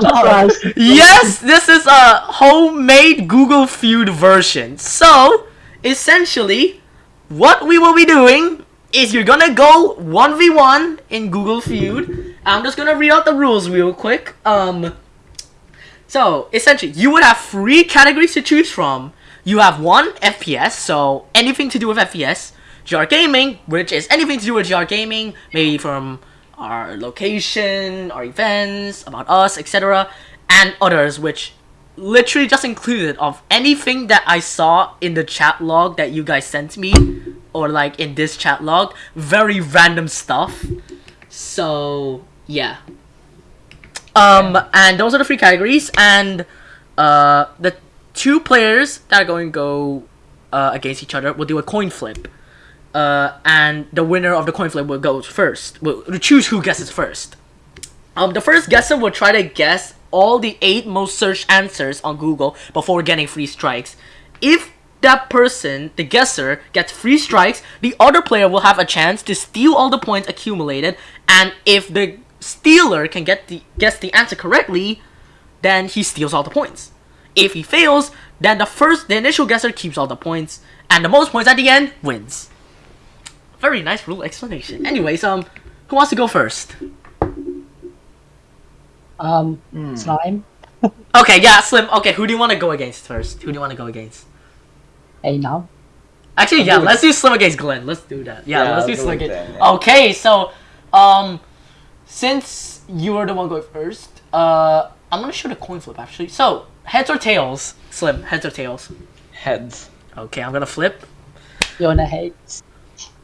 yes, this is a homemade Google Feud version. So, essentially, what we will be doing is you're gonna go 1v1 in Google Feud. I'm just gonna read out the rules real quick. Um, so, essentially, you would have three categories to choose from. You have one, FPS, so anything to do with FPS. GR Gaming, which is anything to do with GR Gaming, maybe from our location, our events, about us, etc. And others, which literally just included of anything that I saw in the chat log that you guys sent me, or like in this chat log. Very random stuff. So, yeah. Um, and those are the three categories, and uh, the two players that are going to go uh, against each other will do a coin flip uh, and the winner of the coin flip will go first. Will choose who guesses first. Um, the first guesser will try to guess all the eight most searched answers on Google before getting free strikes. If that person, the guesser, gets free strikes, the other player will have a chance to steal all the points accumulated, and if the stealer can get the guess the answer correctly, then he steals all the points. If he fails, then the first, the initial guesser keeps all the points, and the most points at the end wins. Very nice rule explanation. Anyways, um, who wants to go first? Um, slime. Okay, yeah, Slim. Okay, who do you want to go against first? Who do you want to go against? Hey now. Actually, yeah, let's do Slim against Glenn. Let's do that. Yeah, Yeah, let's do Slim against. yeah. Okay, so, um, since you were the one going first, uh, I'm gonna show the coin flip actually. So, heads or tails? Slim, heads or tails? Heads. Okay, I'm gonna flip. You wanna hate?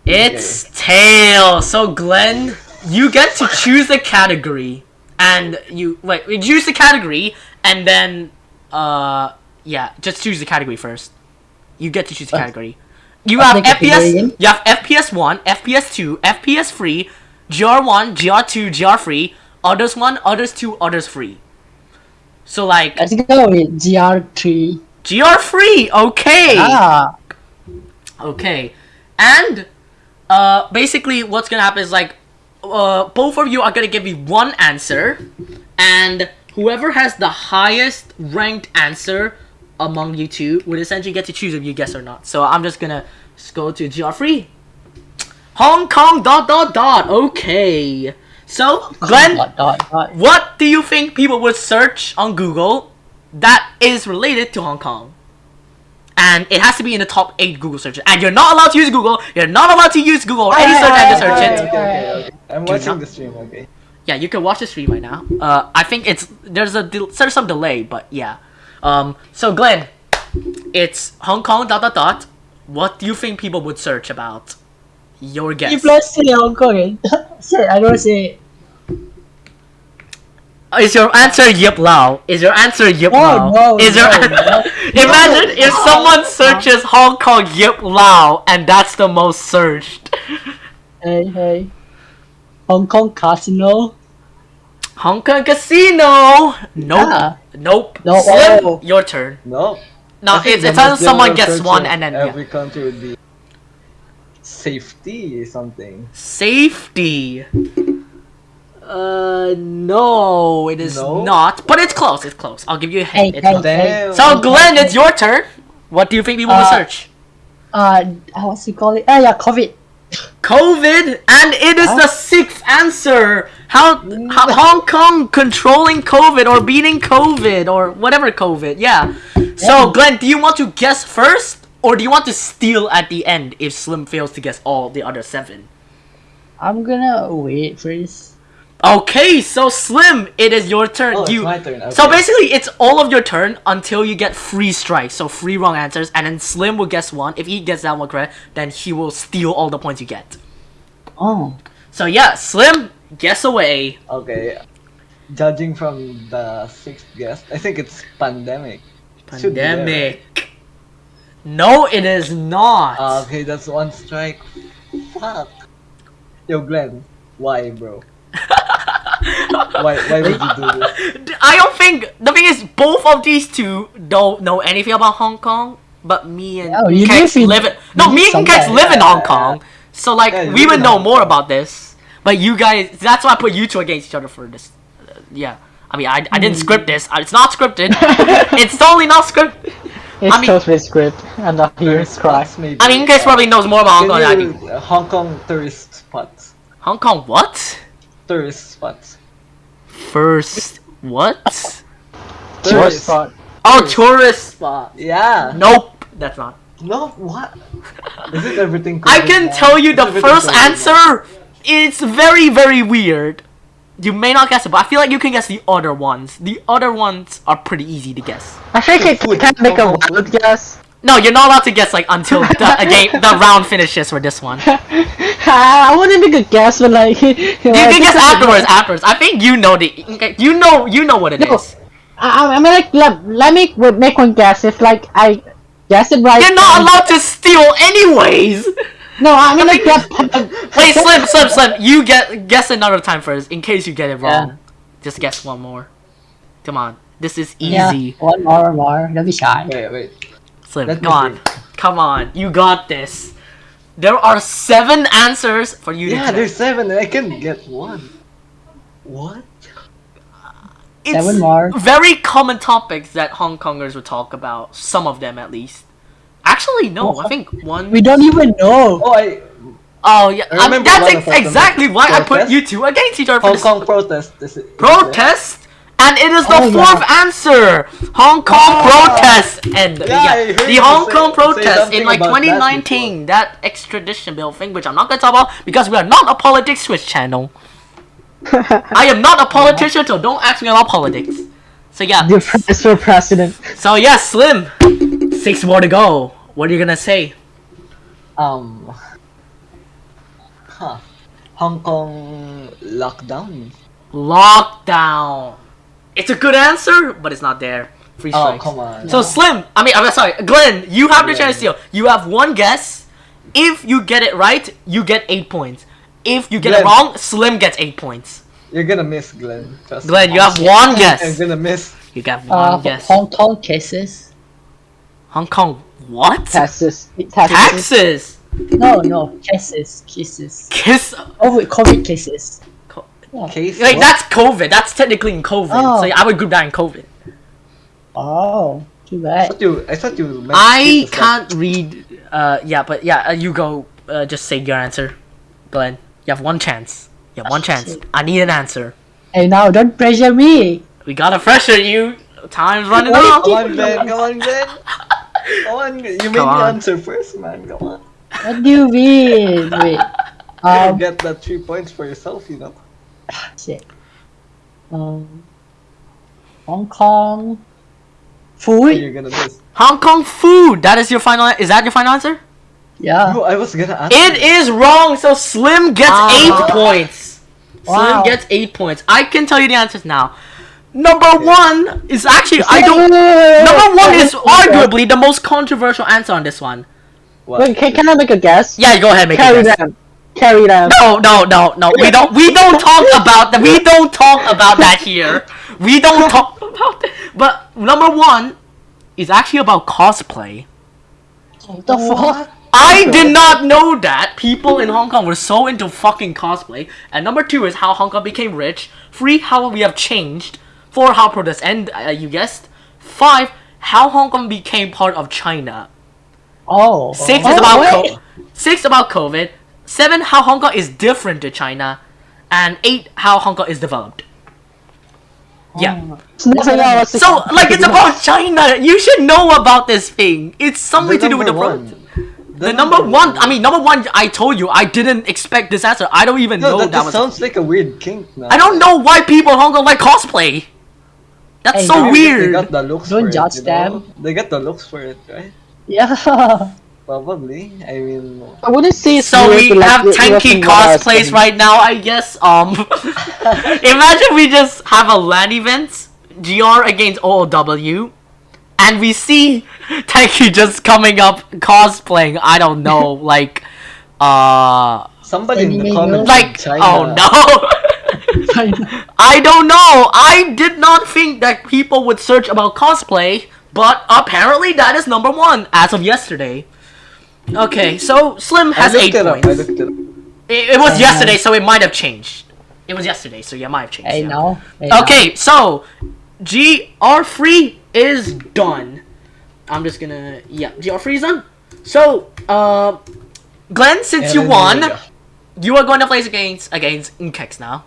It's tail. So Glenn, you get to choose the category, and you wait. You choose the category, and then uh, yeah, just choose the category first. You get to choose the Uh, category. You have FPS. You have FPS one, FPS two, FPS three, GR one, GR two, GR three, others one, others two, others free. So like Let's go with GR3. GR three. Okay. Ah, Okay, and uh, basically what's gonna happen is like, uh, both of you are gonna give me one answer, and whoever has the highest ranked answer among you two would essentially get to choose if you guess or not. So I'm just gonna just go to GR free. Hong Kong dot dot dot. Okay. So Glenn, dot, dot, dot. what do you think people would search on Google that is related to Hong Kong? And it has to be in the top 8 Google searches. And you're not allowed to use Google. You're not allowed to use Google or any search engine search it. okay, okay, okay. I'm Do watching not- the stream, okay. Yeah, you can watch the stream right now. Uh, I think it's there's a there's some delay, but yeah. Um, so Glenn, it's Hong Kong dot dot dot. What do you think people would search about? Your guess. If let's say Hong Kong, eh? say I don't say. Is your answer Yip Lao? Is your answer Yip No, Lao? no, Is your no, no. Imagine if someone searches Hong Kong Yip Lao and that's the most searched. Hey, hey. Hong Kong Casino. Hong Kong Casino. Nope. Ah. Nope. No, Slim, oh. your turn. No. No, it's the it's most unless someone gets one and then yeah. every country would be safety something. Safety. Uh, no, it is No? not. But it's close. It's close. I'll give you a hint. Hey, It's hey, not. So Glenn, it's your turn. What do you think people will Uh, search? Uh, what's it called? Ah, yeah, COVID. COVID, and it is the sixth answer. How, how Hong Kong controlling COVID or beating COVID or whatever COVID? Yeah. So Yeah. Glenn, do you want to guess first, or do you want to steal at the end if Slim fails to guess all the other seven? I'm gonna wait first. Okay, so Slim, it is your turn. Oh, it's you. my turn, So basically, it's all of your turn until you get free strikes. So free wrong answers, and then Slim will guess one. If he gets that one correct, then he will steal all the points you get. Oh, So yeah, Slim, guess away. Okay. Judging from the sixth guess, I think it's pandemic. Should be there, right? Pandemic. No, it is not. Ah, okay, that's one strike. Fuck. Yo, Glenn, why, bro? why, why would you do this? I don't think the thing is both of these two don't know anything about Hong Kong, but me and Oh, you Kex live in- live in no me and Kex somewhere. live in Yeah, Hong yeah, Kong, so like Yeah, we would know Hong more Kong. about this. But you guys, that's why I put you two against each other for this. Uh, yeah. I mean, I, I didn't script this. It's not scripted. it's totally not scripted. It's I mean- totally script. I'm not here Tourist to cry. maybe. I mean, you guys probably knows more about Hong Kong than I do. you- uh, Hong Kong tourist spots. Hong Kong what? Tourist spots. First what? Tourist Tourist. spot. Oh, tourist spot. Yeah. Nope, that's not. No, what? Is it everything? I can now? tell you Is the first COVID now? answer. It's very very weird. You may not guess it, but I feel like you can guess the other ones. The other ones are pretty easy to guess. I think I Food. can make a Hong wild guess. No, you're not allowed to guess like until the a game the round finishes for this one. I want to make a guess, but like you, You can guess afterwards. Afterwards, I think you know the. You know you know what it No. is. I, I mean, like let, let me make one guess. If like I guess it right, You're not allowed to steal anyways. No, I'm mean like get. Wait, Slim, Slim, Slim. You get guess another time first in case you get it wrong. Just guess one more. Come on, this is easy. Yeah, easy. one more, one more. Don't be shy. Wait, wait. Slim, Let come on, think. come on. You got this. There are seven answers for you Yeah, to there's seven I can get one. What? It's Seven more. very common topics that Hong Kongers would talk about. Some of them, at least. Actually, no. I think one. We don't even know. Oh, I Oh yeah, I um, remember that's ex- exactly why I put you two against each other for Hong this Kong protest. Is it, is it- protest, and it is the Oh, yeah. fourth answer. Hong Kong Ah. protest and Yeah, yeah, the Hong say- Kong protests in like about that 2019. That, extradition bill thing, which I'm not gonna talk about because we are not a politics switch channel. I am not a politician, so don't ask me about politics. So yeah, The press for president. so yeah, Slim. Six more to go. What are you gonna say? Um. Huh. Hong Kong lockdown. Lockdown. It's a good answer, but it's not there. Free Oh, come on. So Slim, I mean, I'm sorry, Glenn, you have the chance to steal. You have one guess. If you get it right, you get eight points. If you get it wrong, Slim gets eight points. You're gonna miss, Glenn. Trust me. Glenn, you have one I'm guess. gonna miss. You got one Uh, guess. Hong Kong cases. Hong Kong, what? Taxes. Taxes. Taxes. No, no. Cases. Cases. Kiss. Oh, COVID cases. Case. Wait, what? that's COVID. That's technically in COVID. Oh. So yeah, I would group that in COVID. Oh, too I bad. thought you. I thought you. meant I can't read. Uh, yeah, but yeah, uh, you go. Uh, just say your answer, Glenn. You have one chance. You have one chance. I need an answer. Hey, now don't pressure me. We gotta pressure you. Time's running Wait, out. Come on, Ben. Come on, Ben. Come on. You made the answer first, man. Come on. What do you mean? Wait. Um, Get that three points for yourself, you know. Shit. Um, Hong Kong. Food? You're gonna miss. Hong Kong food. That is your final. Is that your final answer? Yeah. Bro, I was gonna ask. It is wrong. So Slim gets Ah. eight points. Slim gets eight points. I can tell you the answers now. Number one is actually I don't. Number one is arguably the most controversial answer on this one. What? Wait, can, can I make a guess? Yeah, go ahead, make Carry a guess. them. Carry them. No, no, no, no. We don't. We don't talk about that. We don't talk about that here. We don't talk about that. But number one is actually about cosplay. What the fuck? I did not know that people in Hong Kong were so into fucking cosplay. And number two is how Hong Kong became rich. Three, how we have changed. Four, how protests end. Uh, you guessed. Five, how Hong Kong became part of China. Oh. Six oh, is about wait. co- six about COVID. Seven, how Hong Kong is different to China, and eight, how Hong Kong is developed. Oh. Yeah. It's nothing else. So like it's about China. You should know about this thing. It's something to do with the number protest. one. The number one, I mean, number one. I told you I didn't expect this answer. I don't even No, know that, that, just was. sounds like a weird kink now. I don't know why people in Hong Kong like cosplay. That's Hey, so now Maybe They weird. got the looks Don't for judge it, you know? them. They got the looks for it, right? Yeah. Probably. I mean, I wouldn't say So weird, we but, like, have it- it tanky wasn't what I was cosplays thinking. right now, I guess. Um, imagine we just have a LAN event, GR against OOW, and we see Tanky just coming up cosplaying. I don't know, like, uh, somebody in the comments like, China. oh no. I don't know. I did not think that people would search about cosplay, but apparently that is number one as of yesterday. Okay, so Slim I has looked eight it up. points. I looked it up. It, it was Uh, yesterday, so it might have changed. It was yesterday, so yeah, might have changed. Hey yeah. now. Hey, now. Okay, so GR free is done. I'm just gonna yeah, GR free is done. So, uh, Glenn, since you won, you are going to play against against Inkex now.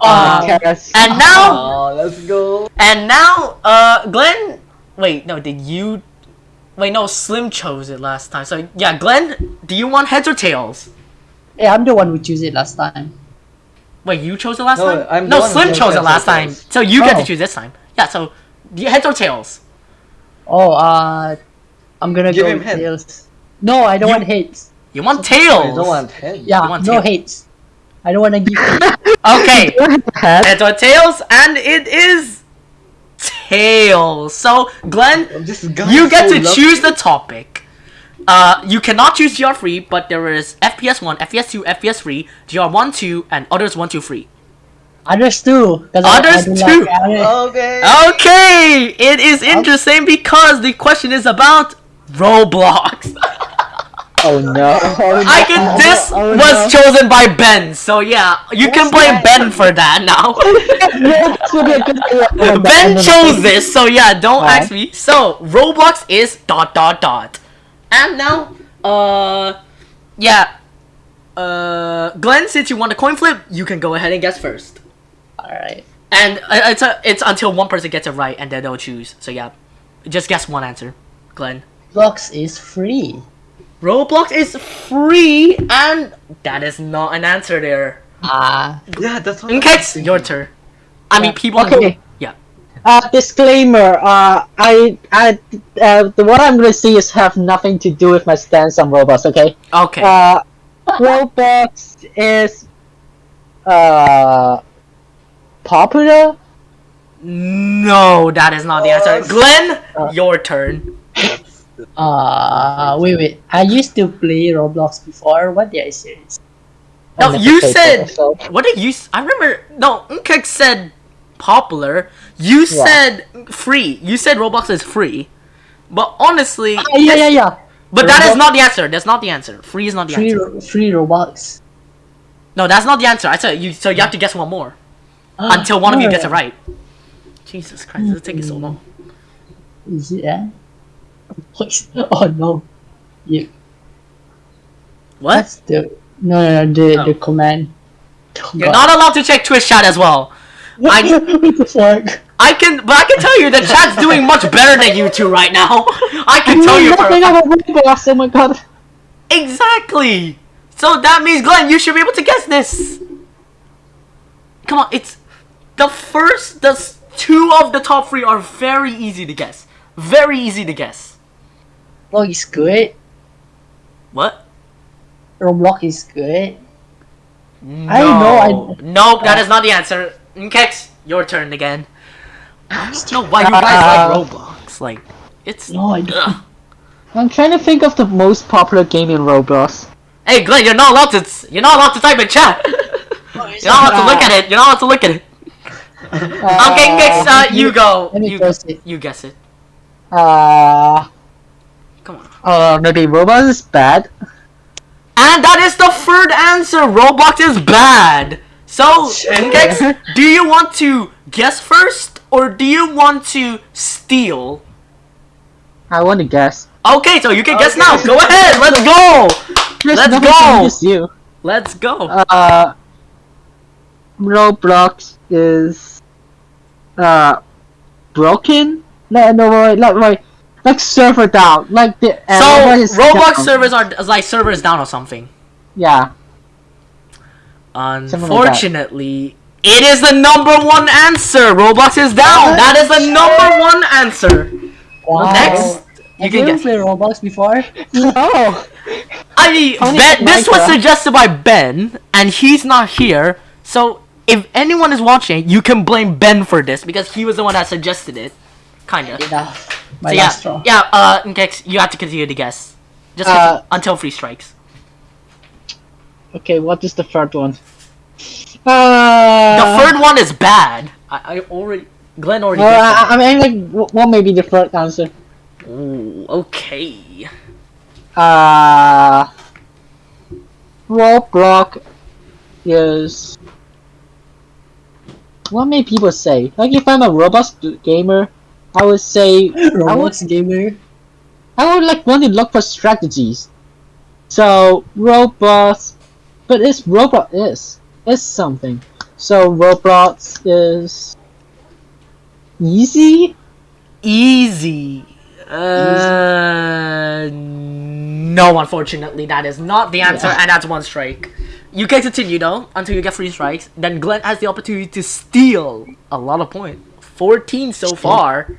Oh, Uh, yes. and now, Oh, let's go. and now, uh, Glenn. Wait, no, did you? Wait, no, Slim chose it last time. So yeah, Glenn, do you want heads or tails? Hey, I'm the one who chose it last time. Wait, you chose it last No, time? I'm no, Slim chose chose it last time. So you get to Oh. choose this time. Yeah, so do you heads or tails? Oh, uh, I'm gonna Give go him with head. tails. No, I don't You- want heads. You want Oh, tails? you don't want head. Yeah, want no heads. I don't want to give. Okay, Head. heads or tails, and it is tails. So Glenn, you get so to lucky. choose the topic. Uh, you cannot choose GR free, but there is FPS one, FPS two, FPS three, GR one, two, and others one, two, three. Others too. 'cause Others I, I do too. Like, Okay. Okay, it is interesting because the question is about Roblox. oh no. Oh, I can. This Oh, was no. chosen by Ben, so yeah, you can blame that? Ben for that now. Yeah, this would be a good idea. No, ben no, no, chose this, so yeah, don't Alright. ask me. So Roblox is dot dot dot, and now, uh, yeah, uh, Glenn, since you want a coin flip, you can go ahead and guess first. Alright. And uh, it's a, it's until one person gets it right, and then they'll choose. So yeah, just guess one answer, Glenn. Blocks is free. Roblox is free, and that is not an answer there. Ah. Yeah, that's what. Okay, your turn. I mean, people. Okay. Yeah. Uh, disclaimer. Uh, I, I, uh, what I'm gonna see is have nothing to do with my stance on Roblox. Okay. Okay. Uh, Roblox is, uh, popular. no, that is not the answer. Oh, Glenn, uh, your turn. Uh, wait, wait. I used to play Roblox before. What did I say? No, you said. Roblox, What did you? I remember. No, Nkek said popular. You Yeah. said free. You said Roblox is free. But honestly, Ah, yeah, yeah, yeah. but that is not the answer. That's not the answer. Free is not the Free, answer. ro- free Roblox. No, that's not the answer. I said you. So you have to guess one more until one of you gets it right. Jesus Christ, it's taking so long. Is it? Eh? Oh no. You. What? That's the no, no, no the Oh. the command. Oh, You're not allowed to check Twitch chat as well. What, I- what the fuck? I can, but I can tell you that chat's doing much better than you two right now. I can tell you nothing about Roblox. Oh my god. exactly. So that means Glenn, you should be able to guess this. Come on, it's the first. The two of the top three are very easy to guess. Very easy to guess. Roblox is good. What? Roblox is good. No. I know, I- Nope, that is not the answer. Nkex, your turn again. I don't know why you guys Uh, like Roblox. Like, it's. No, I don't. I'm trying to think of the most popular game in Roblox. Hey, Glenn, you're not allowed to. You're not allowed to type in chat. You're not allowed to look at it. You're not allowed to look at it. Okay, next, uh, you go. Let me You, guess it. you guess it. Uh, Come on. uh, maybe Roblox is bad. And that is the third answer. Roblox is bad. So, do you want to guess first or do you want to steal? I want to guess. Okay, so you can guess now. Go ahead. Let's go. There's Let's go. you. Let's go. Uh, Roblox is uh broken. No, no, wait, like, wait, like server down, like the uh, So Roblox down. servers are like servers down or something. Yeah, Unfortunately, it is the number one answer. Roblox is down. What? That is the number one answer. wow. Next, you Have can you guess. played Roblox before? No. I mean, Ben, this was suggested by Ben, and he's not here. So if anyone is watching, you can blame Ben for this because he was the one that suggested it. Kinda. Enough. My So last yeah, straw. yeah. Uh, you have to continue to guess, just Uh, until free strikes. Okay, what is the third one? Uh, The third one is bad. I, I already, Glenn already. Well, I, I mean, like, what may be the third answer? Ooh, okay. Uh, Roblox is what may people say? Like if I'm a robust gamer, I would say I would Roblox gamer. I would like want to look for strategies. So Roblox, but it's Roblox is is something. So Roblox is easy. Easy. Uh, no, unfortunately, that is not the answer, Yeah. and that's one strike. You can continue though until you get three strikes. Then Glenn has the opportunity to steal a lot of points. Fourteen so far.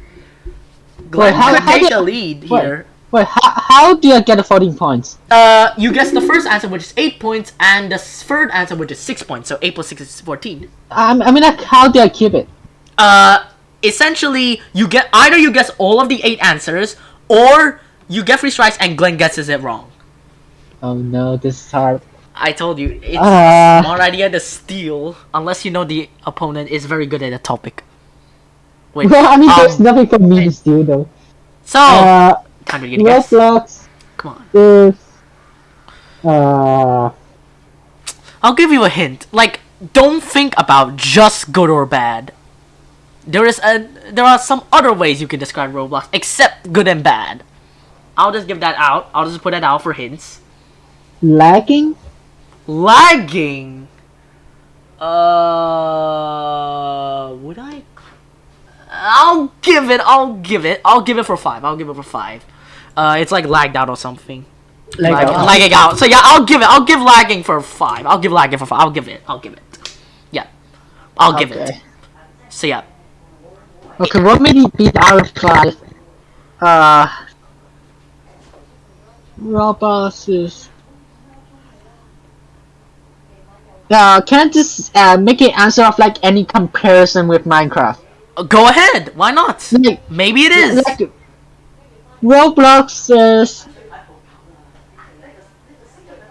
Glenn how- could how take did- the lead wait. here. Wait, how, how do I get the 14 points? Uh, you guess the first answer, which is eight points, and the third answer, which is six points. So eight plus six is fourteen. I, I mean, like, how do I keep it? uh essentially you get either you guess all of the eight answers or you get free strikes and Glenn guesses it wrong. Oh no, this is hard. I told you it's Uh. a smart idea to steal unless you know the opponent is very good at a topic. Wait, Well, I mean, there's um, nothing for me to do though. so Uh, time to get a guess. Roblox Come on, is uh I'll give you a hint. Like, don't think about just good or bad. There is a there are some other ways you can describe Roblox except good and bad. I'll just give that out. I'll just put that out for hints. lagging. lagging. Uh, would I? I'll give it. I'll give it. I'll give it for five. I'll give it for five. Uh, it's like lagged out or something. Like, Lag- uh, lagging out. So yeah, I'll give it. I'll give lagging for five. I'll give lagging for five. I'll give it. I'll give it. Yeah, I'll give it. So yeah, Okay, what made it beat out of five? Uh, Roblox is. Uh, can I just uh, make an answer of like any comparison with Minecraft? Uh, go ahead. Why not? Like, Maybe it is. like Roblox is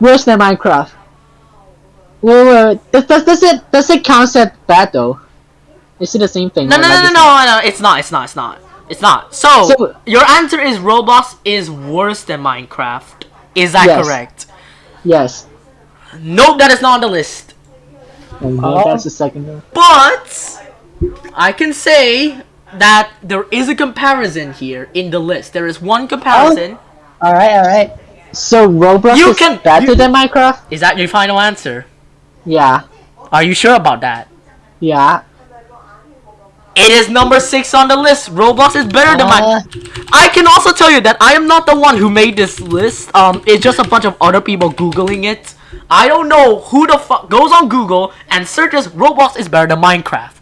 worse than Minecraft. Wait, wait, wait. Does, does, does it does it count as bad though? Is it the same thing? No, no, no, no, no, no, it's not, it's not, it's not. It's not. So, So- your answer is Roblox is worse than Minecraft. Is that Yes. correct? Yes. Nope, that is not on the list. Oh, no, Oh. that's the second one. But, I can say that there is a comparison here in the list. There is one comparison. all right, all right. So Roblox You is can- better you- than Minecraft? Is that your final answer? Yeah. Are you sure about that? Yeah. It is number six on the list. Roblox is better than Uh, Minecraft. I can also tell you that I am not the one who made this list. Um, it's just a bunch of other people googling it. I don't know who the fuck goes on Google and searches Roblox is better than Minecraft,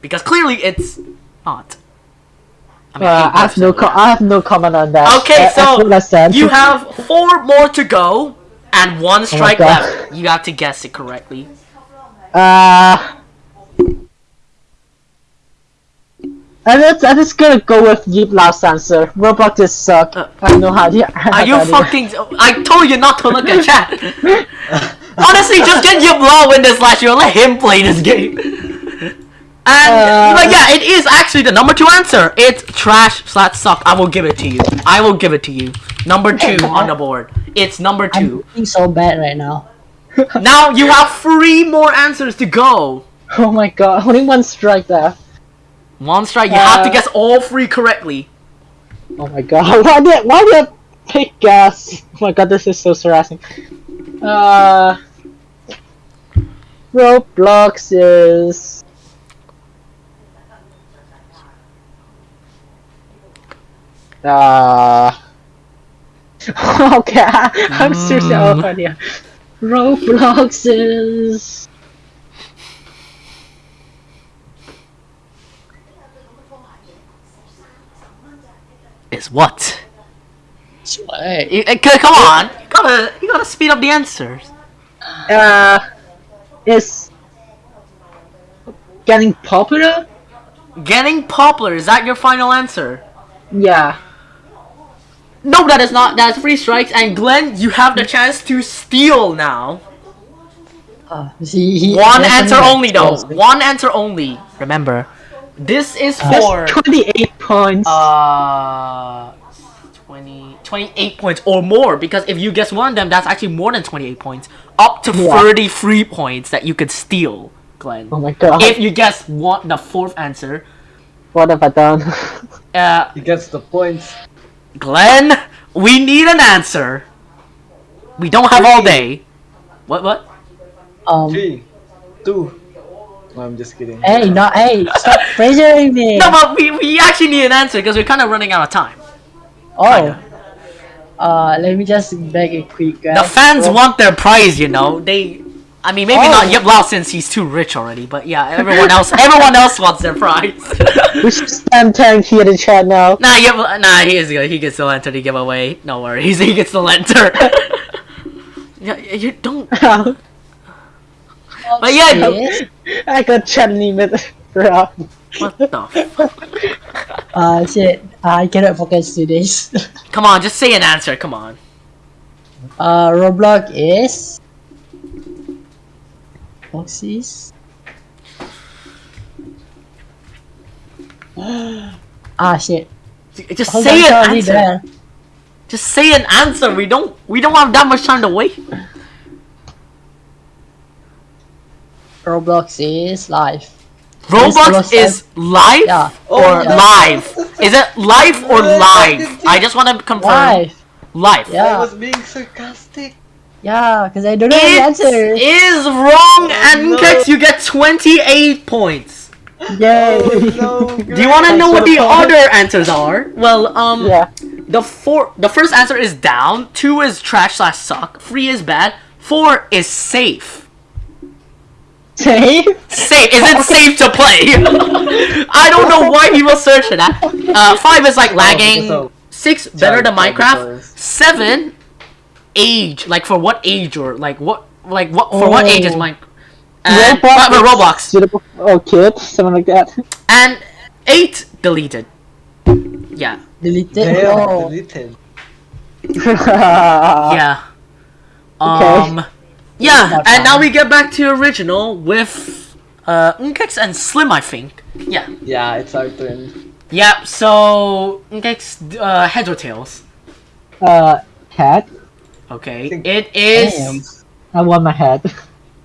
because clearly it's not. I mean, Uh, I have no 80%. I have no comment on that. Okay, Uh, so as well as that. you have four more to go and one strike God. left. You have to guess it correctly. Uh. I'm just, I'm just gonna go with Yeep last answer. Roblox just suck. Uh, I don't know how to. Are you fucking? I told you not to look at chat. Honestly, just get your blow in this last year. Let him play this game. And Uh, but yeah, it is actually the number two answer. It's trash slash suck. I will give it to you. I will give it to you. Number two on the board. It's number two. I'm so bad right now. Now you have three more answers to go. Oh my god, only one strike there. One strike. You have to Uh, guess all three correctly. Oh my god, why did why did I pick gas? Oh my god, this is so harassing. Uh, Roblox is. Uh. okay, I, I'm seriously out of idea. Roblox is. Is what? Sweat. You- uh, come on. You gotta, you gotta speed up the answers. Uh. Is. Getting popular? Getting popular. Is that your final answer? Yeah. No, that is not. That's three strikes. And Glenn, you have the chance to steal now. Uh, he, he One definitely answer only, though. exposed. One answer only. Remember, this is Uh, for 28 points. uh 20, 28 points or more. Because if you guess one of them, that's actually more than 28 points. Up to Yeah. 33 points that you could steal. Glenn. Oh my god. If you guess one, the fourth answer, what have I done? uh, He gets the points. Glenn, we need an answer. We don't have all day. What? What? Um, Three, two. No, I'm just kidding. hey, not hey, stop pressuring me. No, but we, we actually need an answer because we're kind of running out of time. Oh. Uh, let me just beg a quick guess. The fans Rob- want their prize, you know. They, I mean, maybe not Oh. Yip Lao since he's too rich already, but yeah, everyone else, everyone else wants their prize. we should stand tearing here in chat now. nah, Yip, nah, he is good. He gets the lantern to give away. No worries, he gets the lantern. yeah, you don't. But yeah. I got chat limit. bro. what the? F- Uh, shit. I cannot focus to this. Come on, just say an answer. Come on. uh, Roblox is. Foxes. ah, shit. Just Hold say on, an answer. Just say an answer. We don't. We don't have that much time to wait. Roblox is live. Roblox Roblox is live Yeah. or Oh, yeah. live? Is it live or Yeah, live? I just want to confirm. Live. Live. Yeah. I was being sarcastic. Yeah, because I don't know the answer. is wrong, and no. You get 28 points. Yay! No, Do you want to know what the Thanks for the other answers are? Well, um, yeah. the four, the first answer is down. Two is trash slash suck. Three is bad. Four is safe. Safe? Safe. Is it safe to play? I don't know why people search for that. Uh, five is like lagging. so- Six better than Minecraft. Seven, age. Like for what age or like what like what for what age is Oh. Minecraft? And Roblox but- but Roblox. Suitable oh kids, something like that. And eight deleted. Yeah. Deleted. Damn, Oh. deleted. yeah. okay. Um. Yeah, and now we get back to original with uh Unkex and Slim, I think. Yeah. Yeah, it's our turn. Yep, So Unkex, uh, heads or tails? Uh, head. Okay. It is Damn. I want my head.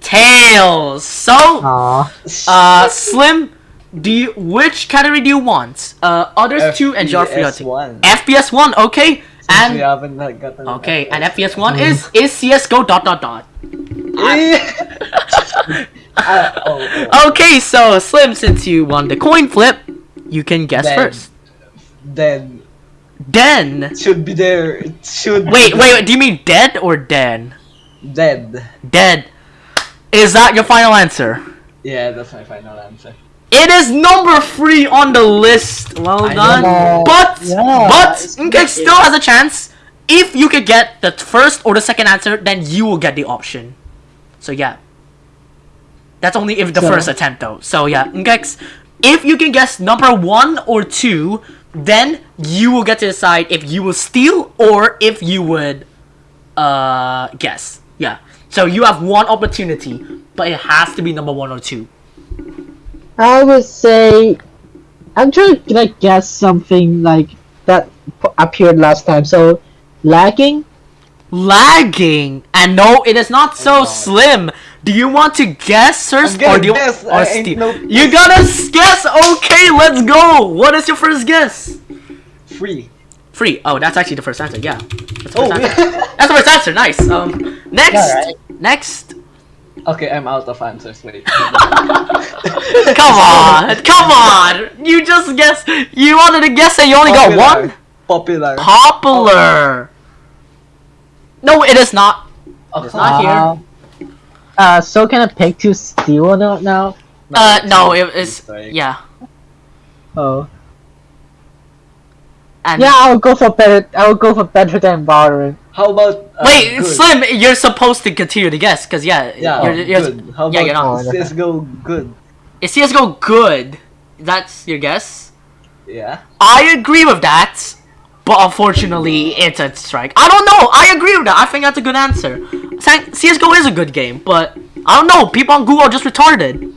tails. So. Aww. Uh, Slim, do you which category do you want? Uh, others two and Geoffrey. FPS one. FPS one, okay, Since we and haven't okay, and FPS one is is CS:GO dot dot dot. Ah, oh, oh. Okay, so Slim, since you won the coin flip, you can guess Then- first. Then Den. it should be there. It should. Wait, be wait, wait. Do you mean dead or den? Dead. Dead. Is that your final answer? Yeah, that's my final answer. It is number three on the list. Well I done. know. But Yeah, but it's still has a chance. If you could get the first or the second answer, then you will get the option. So yeah. That's only if the So- first attempt though. So yeah, Nkeks, if you can guess number one or two, then you will get to decide if you will steal or if you would uh guess. Yeah. So you have one opportunity, but it has to be number one or two. I would say I'm trying to like guess something like that p- appeared last time. So lagging. lagging. And no, it is not so God. slim. Do you want to guess first, or do you guess. or no- You gotta guess. Okay, let's go. What is your first guess? Free. Free. Oh, that's actually the first answer. Yeah, that's the Oh, first answer. That's the first answer. Nice. Um, next, right. next. okay, I'm out of answers. Wait. Come on, come on. You just guess. You wanted to guess and you only got one. Popular. Popular. No, it is not. Oh, It's not here. Uh, so can I pick to steal or not now? Uh, no, it is. Sorry. Yeah. Oh. And Yeah, I'll go for better. I will go for better than Valorant. How about? Uh, Wait, good? Slim, you're supposed to continue to guess, cause yeah, Yeah, you're, you're, good. How yeah, you're about not. CS:GO good? Is CS:GO good? That's your guess. Yeah. I agree with that, but unfortunately, it's a strike. I don't know. I agree with that. I think that's a good answer. CS:GO is a good game, but I don't know. People on Google are just retarded.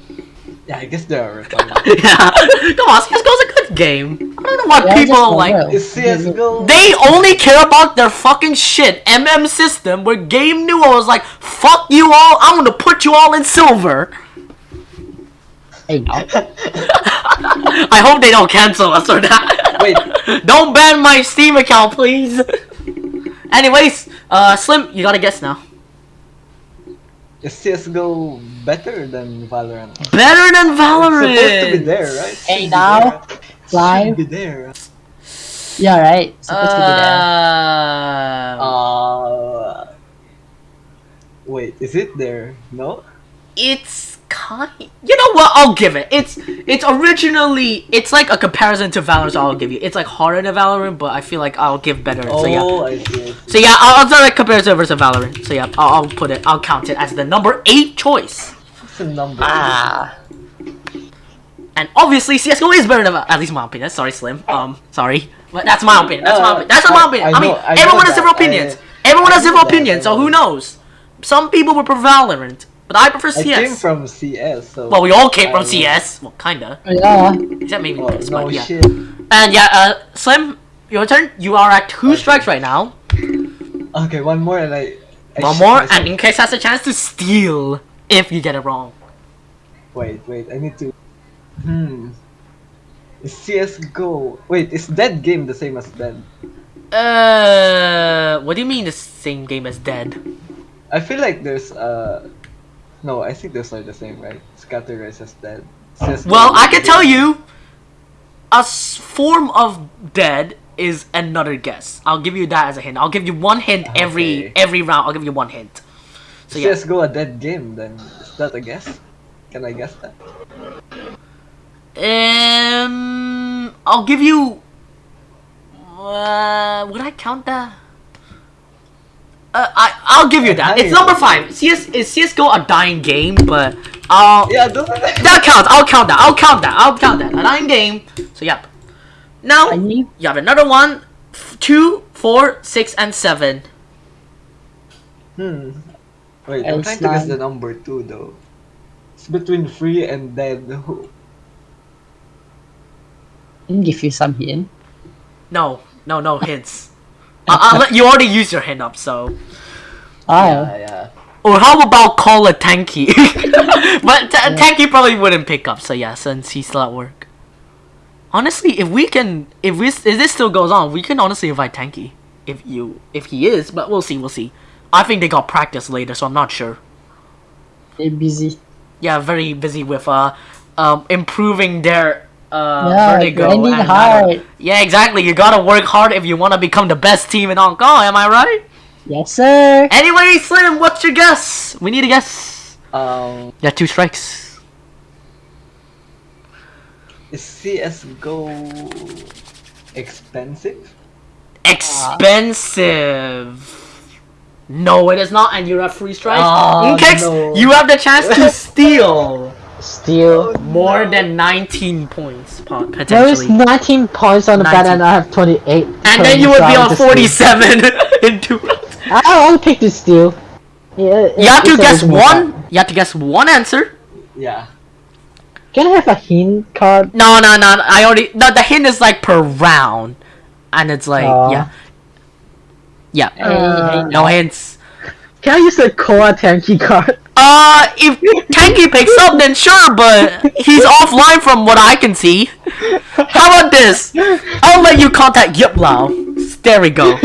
Yeah, I guess they are retarded. yeah, come on, CS:GO is a good game. I don't know why Yeah, people just don't like. for CS:GO? They only care about their fucking shit. MM system, where Gabe Newell was like, "Fuck you all. I'm gonna put you all in silver." Hey. I hope they don't cancel us or not. Wait. Don't ban my Steam account, please. Anyways, uh, Slim, you gotta guess now. Is CSGO better than Valorant? Better than Valorant. It's supposed to be there, right? Hey, now. there. Live. Should be there. Yeah, right. Supposed to be there. Uh, Uh, wait, is it there? No? it's kind. You know what? I'll give it. It's it's originally it's like a comparison to Valorant. So I'll give you. It's like harder than Valorant, but I feel like I'll give better. So yeah. Oh, I see. So yeah, I'll, I'll do like comparison versus Valorant. So yeah, I'll, I'll put it. I'll count it as the number eight choice. What's the number? Ah. And obviously, CS:GO is better than at least my opinion. Sorry, Slim. Um, sorry, but that's my opinion. That's my Uh, opinion. That's my opinion. I I, mean, know- I everyone has that. different opinions. I- everyone has I that, opinions. So who knows? Some people would prefer Valorant, but I prefer CS. I CS. came from CS, so. well, we all came from I- CS. Well, kinda. Yeah. Except maybe Oh, this, no but yeah. shit. And yeah, uh, Slim, your turn. You are at two strikes right now. Okay, one more and I. I One more, myself. and in case has a chance to steal if you get it wrong. Wait, wait, I need to. Hmm. Is CSGO. Wait, is that Game the same as Dead? Uh, what do you mean the same game as Dead? I feel like there's uh. No, I think those are the same, right? Scatterize as Dead. CS:GO Well, is I can tell you, a s- form of Dead is another guess. I'll give you that as a hint. I'll give you one hint every Okay. every round. I'll give you one hint. So yeah, CSGO a dead game, then is that a guess? Can I guess that? um, I'll give you. Uh, would I count that? Uh, I I'll give you that. It's number five. CS is CS:GO a dying game, but I'll Yeah, those are the. that counts. I'll count that. I'll count that. I'll count that. A dying game. So yep. Now you have another one, f- two, four, six, and seven. Hmm. Wait, I'm trying to guess the number two though. It's between free and dead. Who? Can give you some hint. No, no, no hints. I- I'll let you already use your hand up. So, Oh. Yeah, yeah. or how about call a tanky? but t- tanky probably wouldn't pick up. So yeah, since he's still at work. Honestly, if we can, if we, if this still goes on, we can honestly invite Tanky. If you, if he is, but we'll see, we'll see. I think they got practice later, so I'm not sure. They're busy. yeah, very busy with uh, um, improving their uh, Yeah, vertigo. grinding and, uh, hard. yeah, exactly. You gotta work hard if you want to become the best team in Hong Kong. Am I right? Yes, sir. Anyway, Slim, what's your guess? We need a guess. Um, Yeah, two strikes. is CS:GO expensive? Expensive. No, it is not, and you're at free strikes. Oh, in case no. you have the chance to steal Steal. Oh, more than 19 points, po- There is 19 points on the 19. bat and I have 28. And then you would be on Trying to steal. 47 in two rounds. I'll, I'll pick the steal. Yeah, You have to guess one. bet. You have to guess one answer. Yeah. Can I have a hint card? No, no, no. I already. No, the hint is like per round, and it's like Aw. yeah, yeah. Hey, hey, No hints. Can I use the Koa Tanky card? Uh, if Tanky picks up, then sure, but he's offline from what I can see. How about this? I'll let you contact Yip Lao. There we go.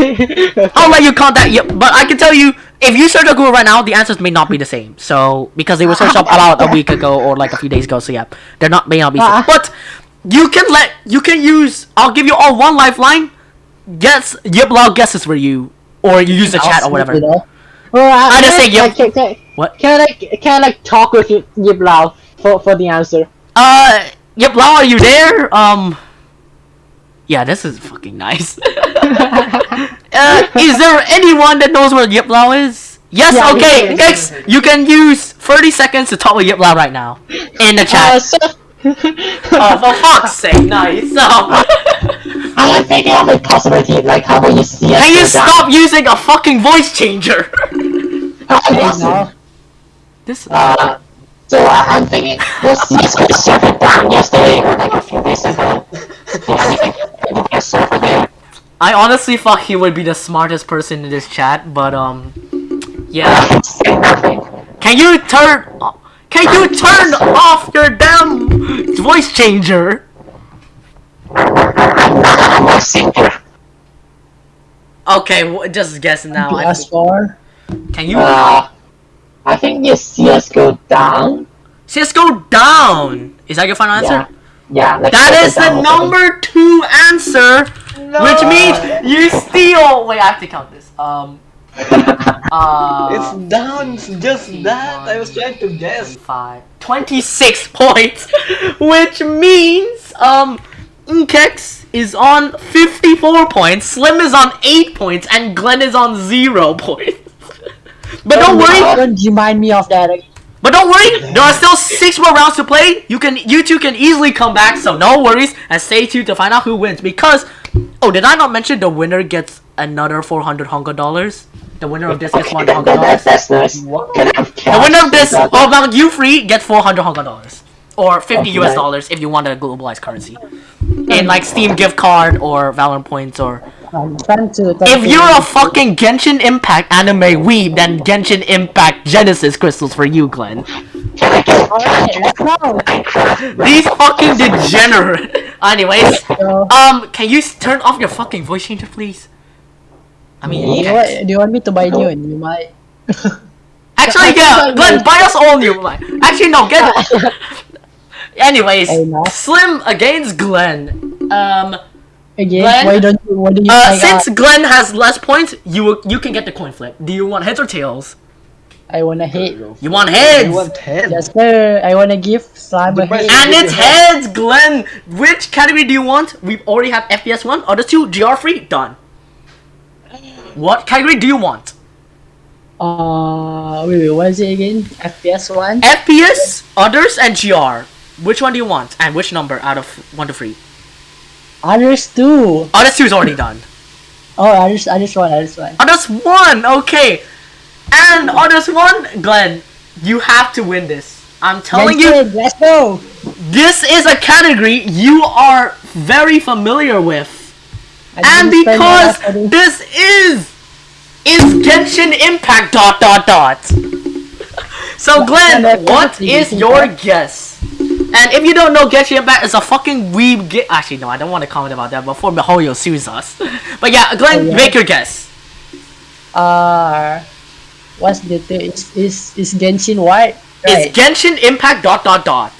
I'll let you contact Yip, but I can tell you, if you search on Google right now, the answers may not be the same. So because they were searched up about a week ago or like a few days ago, so yeah, they're not may not be. Ah. But you can let you can use. I'll give you all one lifeline. Guess Yip Lao guesses for you, or you use the chat or whatever. Well, I, I just say yep. Can, can, What? Can I can I like talk with Yip, Yip Lao for for the answer? Uh, Yip Lao, are you there? Um, yeah, this is fucking nice. uh, is there anyone that knows where Yip Lao is? Yes, Yeah, okay, yes, next, you can use 30 seconds to talk with Yip Lao right now. In the Uh, chat. so, oh, for fuck's sake, nice. Oh. I am thinking of a possibility, like how will you see Can you stop using a fucking voice changer? Yes. No. This, Uh, so uh, I'm thinking, was CSGO server down yesterday or like a few days ago? Do you think it would be a server there? I honestly thought he would be the smartest person in this chat, but um, yeah. Can say nothing. Can you turn? Can you turn off your damn voice changer? I'm a singer. Okay, just guess now. I- PS4. Can you Uh, I think it's CSGO down. CS:GO down? Is that your final answer? Yeah. Yeah. let's That put is it the down. number two answer, which means you steal. Wait, I have to count this. Um. Uh. It's down, it's just that. I was trying to guess. 25, 26 points, which means um, Nkex is on 54 points, Slim is on 8 points, and Glenn is on 0 points. But don't worry, Don't remind me of that. but don't worry, there are still 6 more rounds to play. You can, you two can easily come back, so no worries, and stay tuned to find out who wins. Because, oh, did I not mention the winner gets another 400 Hong Kong dollars? The winner of this gets 100 Hong Kong dollars. That's, that's nice. What? Can I have The winner of this oh, that- you free get 400 Hong Kong dollars. Or 50 US Okay. dollars if you want a globalized currency. In like Steam gift card or Valorant points or. Time to, time If you're a fucking Genshin Impact anime weeb, then Genshin Impact Genesis crystals for you, Glenn. Can I get Alright, let's go. These fucking degenerate. Anyways, um, can you turn off your fucking voice changer, please? I mean, do, you want, do you want me to buy new one? You might. actually, yeah, Glenn, buy us all new. Like, actually, no, get. Anyways, Slim against Glenn. Um. Again, Glenn? why don't you? Why do you? Uh, like, since Glenn has less points, you you can get the coin flip. Do you want heads or tails? I wanna hit. You want heads, You want head? Yes, sir. I wanna give slime a The hit. best- and it's heads, Glenn. Which category do you want? We already have FPS one. Other two, GR free, done. What category do you want? Uh, wait, wait, what is it again? FPS one. FPS, others, and GR. Which one do you want? And which number out of one to three? Others oh, two. Others two is already done. Oh, others, others one, others one. Others one, okay. And others one, Glenn, you have to win this. I'm telling you, Genshin, let's go. this is a category you are very familiar with. I And didn't spend my because this is is Genshin Impact dot dot dot. So Glenn, what is your guess? And if you don't know, Genshin Impact is a fucking weeb game. Actually, no, I don't want to comment about that before Mihoyo sues us. But yeah, Glenn, Oh, yeah. make your guess. Uh, what's the thing? Is is is Genshin what? Right. It's Genshin Impact dot dot dot.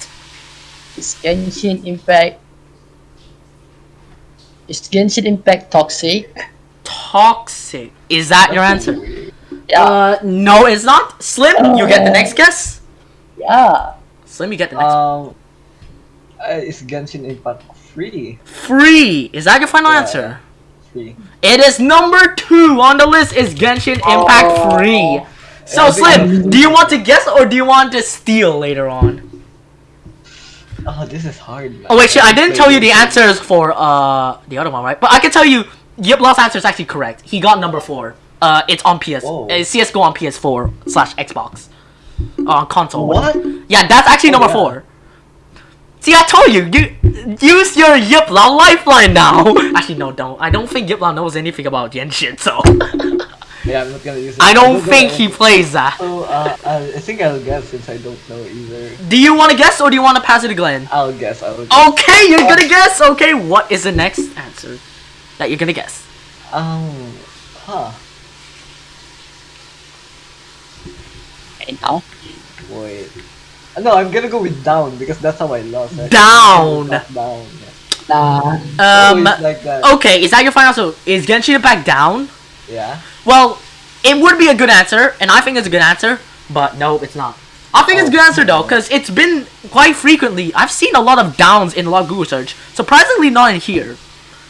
Is Genshin Impact? Is Genshin Impact toxic? Toxic. Is that your answer? Yeah, Uh, no, it's not. Slim, you get the next guess. yeah. Slim, you get the next. Um, uh, is Genshin Impact free? Free. Is that your final Yeah. answer? Free. It is number two on the list. Is Genshin Impact Oh. free? So Slim, do you want to guess or do you want to steal later on? Oh, this is hard. Man. Oh wait, shit! I didn't tell you the answers for uh the other one, right? But I can tell you, Yip Lao's answer is actually correct. He got number four. Uh, it's on PS. Whoa. It's CS:GO on PS4 slash Xbox. Uh, on console. What? Yeah, that's actually Oh, number yeah. four. See, I told you, you use your Yip Lao lifeline now. actually, no, don't. I don't think Yip Lao knows anything about Genshin, so Yeah, I'm not gonna use it. I don't not think gonna- he plays that. So, uh, I, I think I'll guess since I don't know either. Do you want to guess or do you want to pass it to Glenn? I'll guess. I'll guess. Okay, you're gonna guess. Okay, what is the next answer that you're gonna guess? Um, huh. I know. Wait. No, I'm gonna go with down because that's how I lost. I- Down. Not down. Nah. Um. Like. Okay, is that your final So Is Genshin Impact down? Yeah. Well, it would be a good answer, and I think it's a good answer, but no, it's not. I think it's a good answer though, because it's been quite frequently. I've seen a lot of downs in a lot of Google search. Surprisingly, not in here.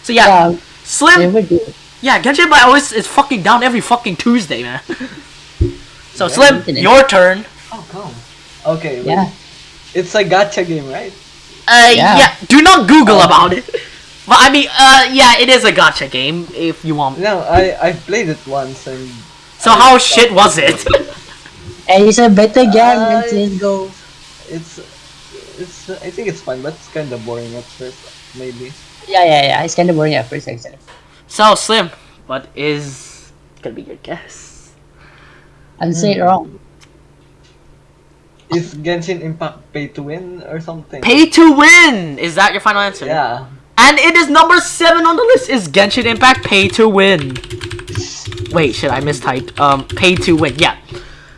So yeah, Yeah, Slim. never good. Yeah, Genshin Impact always is fucking down every fucking Tuesday, man. so Yeah, Slim, your turn. Oh, come. Okay. wait. Yeah. It's a gotcha game, right? Uh, yeah. Yeah. Do not Google Oh. about it. But I mean, uh, yeah, it is a gotcha game if you want. No, I I played it once and. So how shit was it? And it's a better game than I- CSGO. It's it's I think it's fun, but it's kind of boring at first, maybe. Yeah, yeah, yeah. It's kind of boring at first, actually. so Slim, what is gonna be your guess? And say it wrong. Is Genshin Impact pay to win or something? Pay to win. Is that your final answer? Yeah. And it is number seven on the list. Is Genshin Impact Pay to Win? Wait, shit, I mistyped. Um, Pay to Win. Yeah,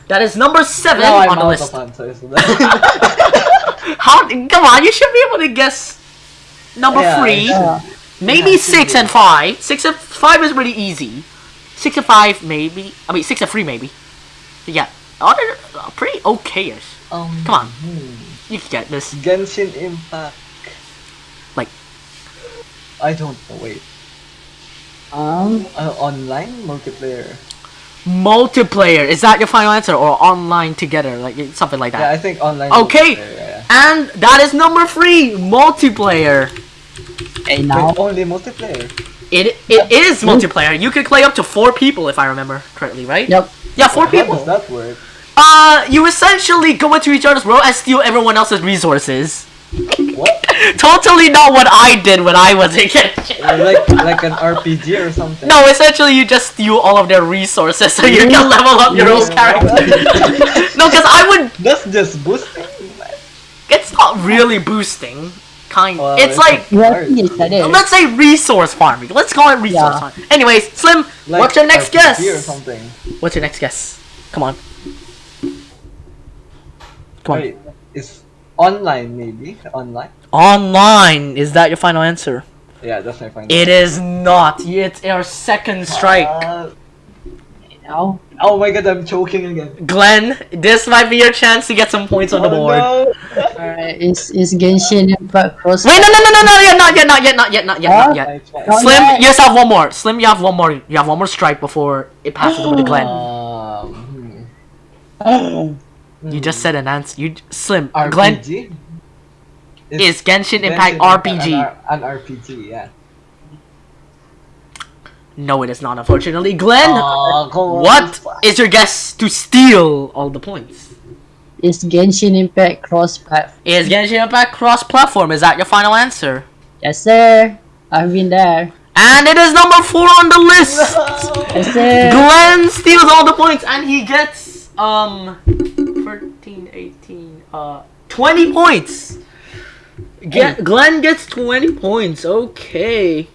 that is number seven Now I'm on the list. answers. How? Come on, you should be able to guess number Yeah, three. Yeah. Maybe Yeah, six and five. Six and five is really easy. Six and five, maybe. I mean, six and three, maybe. Yeah, other uh, pretty okay-ish. Um, Come on, hmm. you can get this. Genshin Impact. Like- I don't know. Wait. Um, Uh, online multiplayer. Multiplayer. Is that your final answer, or online together, like something like that? Yeah, I think online. Okay. multiplayer, Yeah. And that is number three, multiplayer. hey now. Wait, only multiplayer. It it is multiplayer. You can play up to four people if I remember correctly, right? Yep. Yeah, four How people. does that work? Uh, you essentially go into each other's world and steal everyone else's resources. What? Totally not what I did when I was a kid. Like like an RPG or something. No, essentially you just steal all of their resources so you can level up your own character. no, because I would. That's just boosting. It's not really boosting. Kind. Well, it's it's like Yeah, it's like that. let's say resource farming. Let's call it resource Yeah. farming. Anyways, Slim, Like what's your next RPG guess? Or something. What's your next guess? Come on. Come on. Wait, it's online maybe online. Online. Is that your final answer? Yeah, that's my final. It is not. It's our second strike. Uh, Now. oh my god, I'm choking again. Glenn, this might be your chance to get some points on the Oh, board. no. Alright, is is Genshin Impact cross? Wait, no, no, no, no, no, yet, not yet, not yet, not yet, not yet, not Huh? yet. It's fine. No. Slim, yet. you just have one more. Slim, you have one more. You have one more strike before it passes over to Glenn. Um, Hmm. You just said an answer. You Slim, RPG? Glenn It's is Genshin Impact RPG. An, R- an RPG, yeah. No, it is not. Unfortunately, Glenn. Aw, come on. What is your guess to steal all the points? Is Genshin Impact cross platform? Is Genshin Impact cross-platform? Is that your final answer? Yes, sir. I've been there. And it is number four on the list. Yes, sir. Glenn steals all the points and he gets um 13, 18, uh 20 points. Get Glenn gets 20 points. Okay.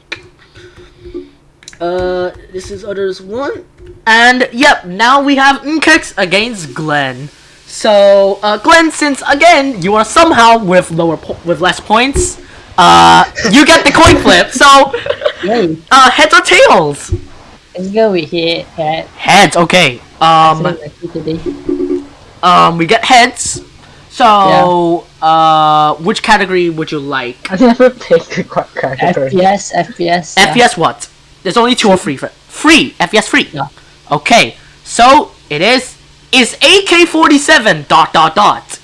Uh this is others one. And yep, now we have Nkex against Glenn. So, uh Glenn since again you are somehow with lower po- with less points, uh you get the coin flip. So, Yay. uh heads or tails? Let's go with it. Head. Heads, okay. Um, today. Um, we get heads. So, uh, which category would you like? I never picked a qu- category. FPS, FPS. yeah. FPS what? There's only two or three. For, free. FPS free. Yeah. Okay. So it is. Is AK-47 dot dot dot.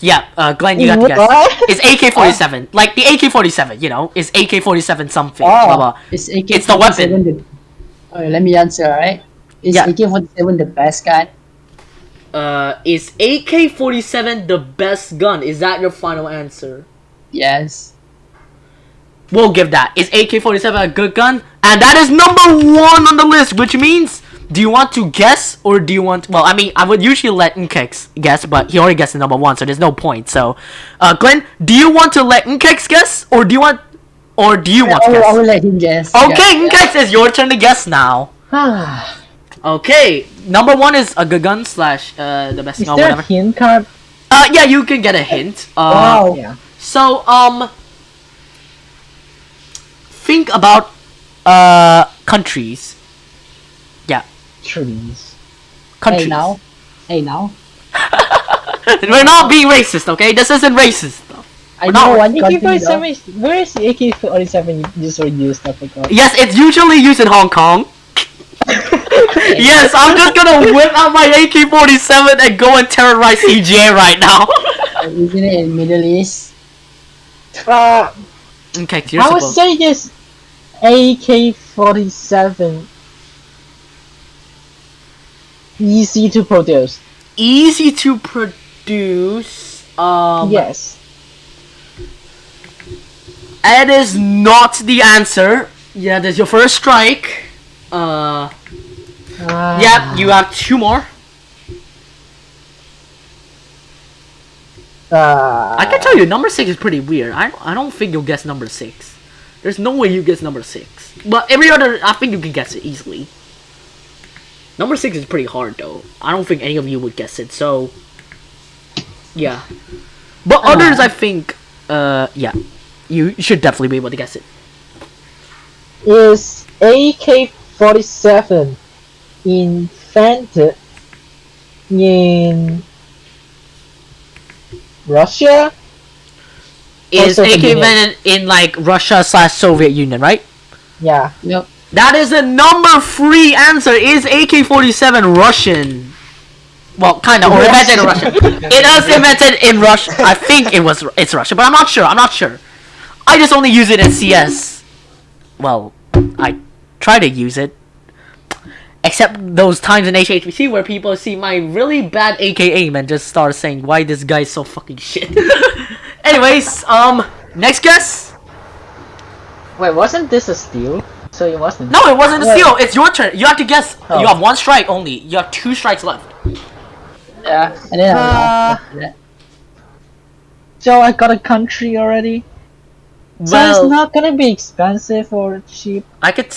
Yeah, uh, Glenn, you got to guess. It's AK-47 like the AK-47? You know, is AK-47 something? Oh, Blah, blah. Is AK It's the weapon. The... Oh, let me answer, alright? Is Yeah. AK-47 the best gun? Uh, is AK-47 the best gun? Is that your final answer? Yes. We'll give that. Is AK-47 a good gun? And that is number one on the list, which means, do you want to guess or do you want? Well, I mean, I would usually let Nkex guess, but he already guessed the number one, so there's no point. So, uh, Glenn, do you want to let Nkex guess or do you want, or do you want I to will, I guess? will let him guess. Okay, Yeah. Nkex, it's your turn to guess now. Okay, number one is a gun slash uh the best is gun, there a hint card? Uh, yeah, you can get a hint. Uh, Wow. Yeah. So, um, think about uh countries. Yeah, Trees. countries. Hey now. Hey now. We're not being racist, okay? This isn't racist. I We're know one. AK-47 where is the AK-47 usually used? I forgot. Yes, it's usually used in Hong Kong. Yes, I'm just gonna whip out my AK-47 and go and terrorize CGA right now. Isn't it in Middle East? Uh, okay, you're I would supposed. say this AK-47 easy to produce. Easy to produce. Um, yes. That is not the answer. Yeah, that's your first strike. Uh, Uh, yeah, you have two more. Uh, I can tell you, number six is pretty weird. I I don't think you'll guess number six. There's no way you guess number six. But every other, I think you can guess it easily. Number six is pretty hard though. I don't think any of you would guess it. So, yeah. But others, I think, uh, yeah, you should definitely be able to guess it. Is AK-47 invented in Russia? Is Soviet AK Union. invented in like Russia slash Soviet Union, right? Yeah. Yep. That is the number three answer. Is AK-47 Russian? Well, kind of, or invented in Russia. It is invented in Russia. I think it was. It's Russia, but I'm not sure. I'm not sure. I just only use it in CS. Well, I try to use it. Except those times in HHBC where people see my really bad AK aim and just start saying, "Why this guy's so fucking shit." Anyways, um, next guess. Wait, wasn't this a steal? So it wasn't. No, it wasn't a steal. It's your turn. You have to guess. Oh. You have one strike only. You have two strikes left. Yeah. And then Uh, I'll. So I got a country already. So it's not gonna be expensive or cheap. I could.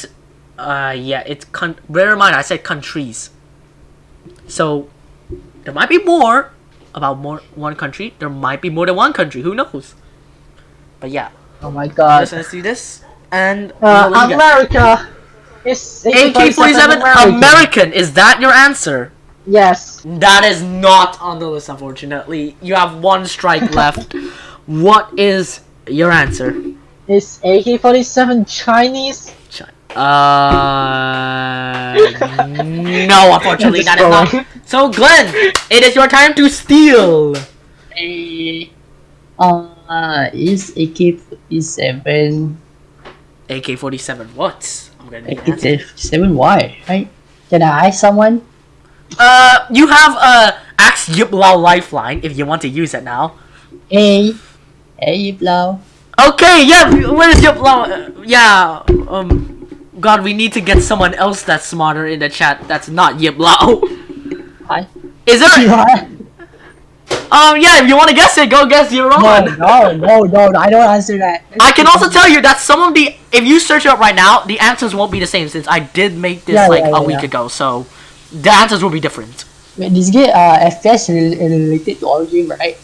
S- Uh, yeah, it's con. Bear in mind, I said countries. So, there might be more about more one country. There might be more than one country. Who knows? But yeah, Oh my god. let's, let's do this. And Uh, what do you got? America. Is AK-47 American. Is that your answer? Yes. That is not on the list, unfortunately. You have one strike left. What is your answer? Is AK-47 Chinese? Chi- Uh, no, unfortunately, that is not. So, Glenn, it is your time to steal. Eh, Uh, is AK-47 AK-47. What? I'm gonna need an answer. AK-47 why? Right? Can I ask someone? Uh, you have uh Axe Yip Lao Lifeline if you want to use it now. Hey, hey, Blau. Okay, yeah. Where is Yip Lao? Uh, yeah. Um. God, we need to get someone else that's smarter in the chat. That's not Yip Lao. Hi. Is there? What? Um. Yeah. If you want to guess it, go guess your No, own. no, no, no, I don't answer that. I can also tell you that some of the, if you search it up right now, the answers won't be the same since I did make this Yeah, like yeah, a yeah, week yeah. ago. So the answers will be different. Wait, this game, uh, FPS rel- related to all game, right?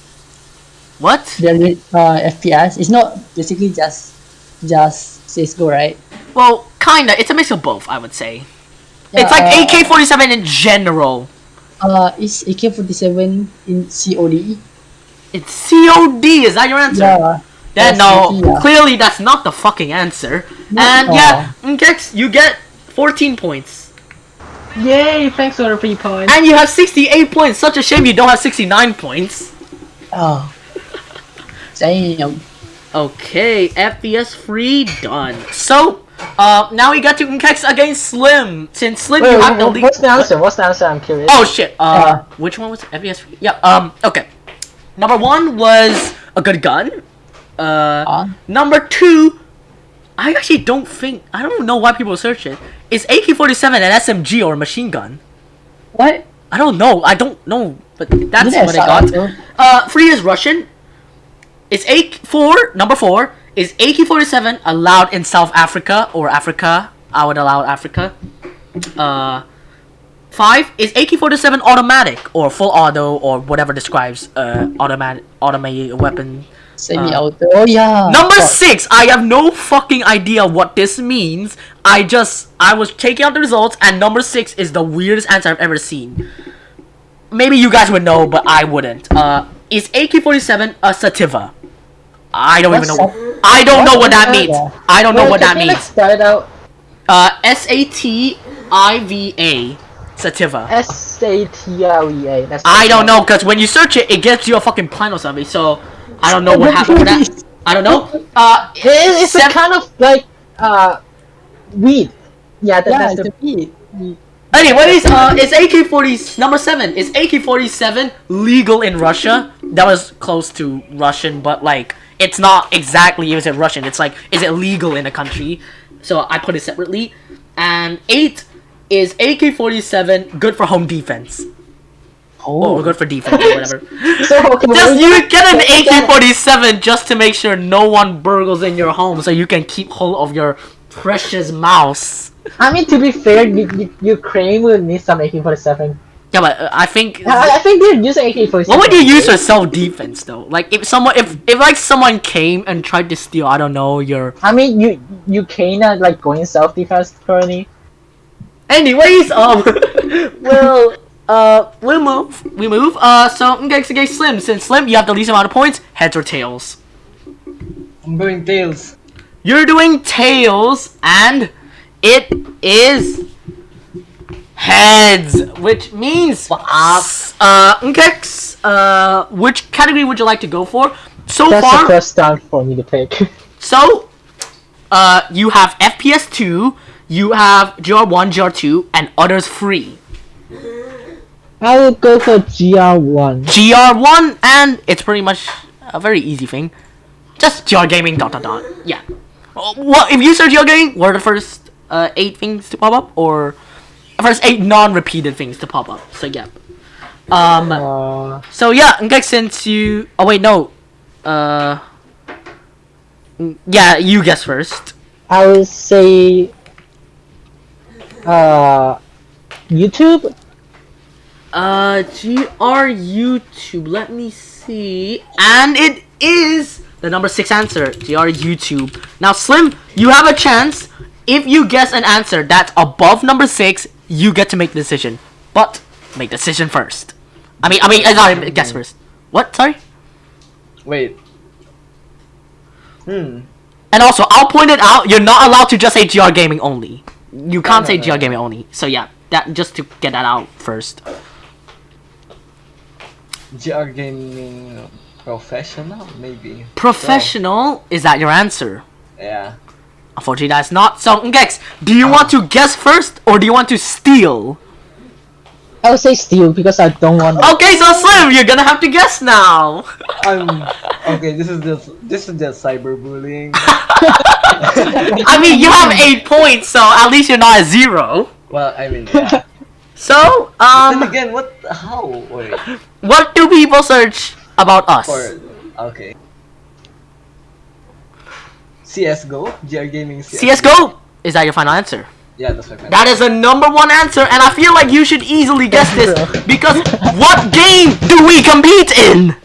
What? The uh, FPS, it's not basically just, just CSGO, right? Well, kinda. It's a mix of both, I would say. Yeah, it's like uh, AK-47 in general. Uh, is AK-47 in COD? It's COD. Is that your answer? Yeah. Then Yes, no, yeah. clearly that's not the fucking answer. No. And yeah, Nkex, you get 14 points. Yay! Thanks for the free point. And you have 68 points. Such a shame you don't have 69 points. Oh. Damn. Okay, FPS free, done. So, uh, now we got to Nkex against Slim. Since Slim, Wait, you wait, have the wait, lead. what's the answer? What's the answer? I'm curious. Oh shit. Uh, Uh. which one was it? FPS free? Yeah. Um. Okay. Number one was a good gun. Uh. Uh, Number two, I actually don't think I don't know why people search it. Is AK-47 an SMG or a machine gun? what? I don't know. I don't know, but that's Didn't what I I got. start Uh, three is Russian. Is A four number four is AK-47 allowed in South Africa or Africa? I would allow Africa. Uh, five is AK-47 automatic or full auto or whatever describes uh automatic automated weapon. Semi-auto. oh yeah. Number Fuck. six, I have no fucking idea what this means. I just I was checking out the results, and number six is the weirdest answer I've ever seen. Maybe you guys would know, but I wouldn't. Uh, is AK-47 a sativa? I don't even What's know. sat- I don't know what that means. sativa? I don't know what that can you, like, means. spell it out. Uh, S A T I V A, sativa. S A T L E A. That's I don't know, cause when you search it, it gets you a fucking plan or something. So I don't know what happened with that. I don't know. Uh, It, it's a kind of like uh weed. Yeah, that, Yeah, that's it's the a beat. Anyways, uh, is AK-40 number seven? Is AK-47 legal in Russia? That was close to Russian, but like it's not exactly is it Russian? It's like is it legal in a country? So I put it separately. And eight is AK-47 good for home defense? Oh, we're good for defense or whatever. So okay, Just you get an AK-47 just to make sure no one burgles in your home, so you can keep hold of your precious mouse. I mean, to be fair, Ukraine will need some AK-47. Yeah, but uh, I think. I, I think they're using AK-47. What would you use for self-defense though? Like if someone, if if like someone came and tried to steal, I don't know your. I mean, you you cannot like going self-defense currently. Anyways, um, well, uh, we'll move. We move. Uh, so okay, so okay, Slim. Since Slim, you have the least amount of points. Heads or tails? I'm doing tails. You're doing tails, and it is heads, which means uh, okay. Uh, which category would you like to go for? So That's far, the first time for me to pick. So, uh, you have FPS 2, you have GR1, GR2, and others free. I will go for GR1. GR1, and it's pretty much a very easy thing. Just GR Gaming, dot dot dot. Yeah. Uh, What if you search GR Gaming? What are the first uh, eight things to pop up, or first eight non-repeated things to pop up? So yeah. Um. Uh, So yeah, okay, since you. Oh wait, no. Uh. Yeah, you guess first. I will say uh, YouTube. Uh, GR YouTube. Let me see. And it is the number six answer. GR YouTube. Now, Slim, you have a chance. If you guess an answer that's above number six, you get to make the decision. But make the decision first. I mean, I mean, uh, sorry, guess first. What? Sorry. Wait. Hmm. And also, I'll point it out. You're not allowed to just say GR Gaming only. You can't no, say no, GR no. Gaming only. So yeah, that just to get that out first. GR gaming professional maybe. Professional. Is that your answer? Yeah. Unfortunately, that's not. So, Gex. do you want to guess first or do you want to steal? I will say steal because I don't want. Okay, so Slim, you're gonna have to guess now. I'm okay. This is just this is just cyberbullying. I mean, you have eight points, so at least you're not at zero. well, I mean, yeah. So, then um, again, what? How? Wait. what do people search about us? Or okay. CS:GO, GR gaming. CS:GO. Is that your final answer? Yeah, that's my friend. That is a number one answer, and I feel like you should easily guess this because what game do we compete in?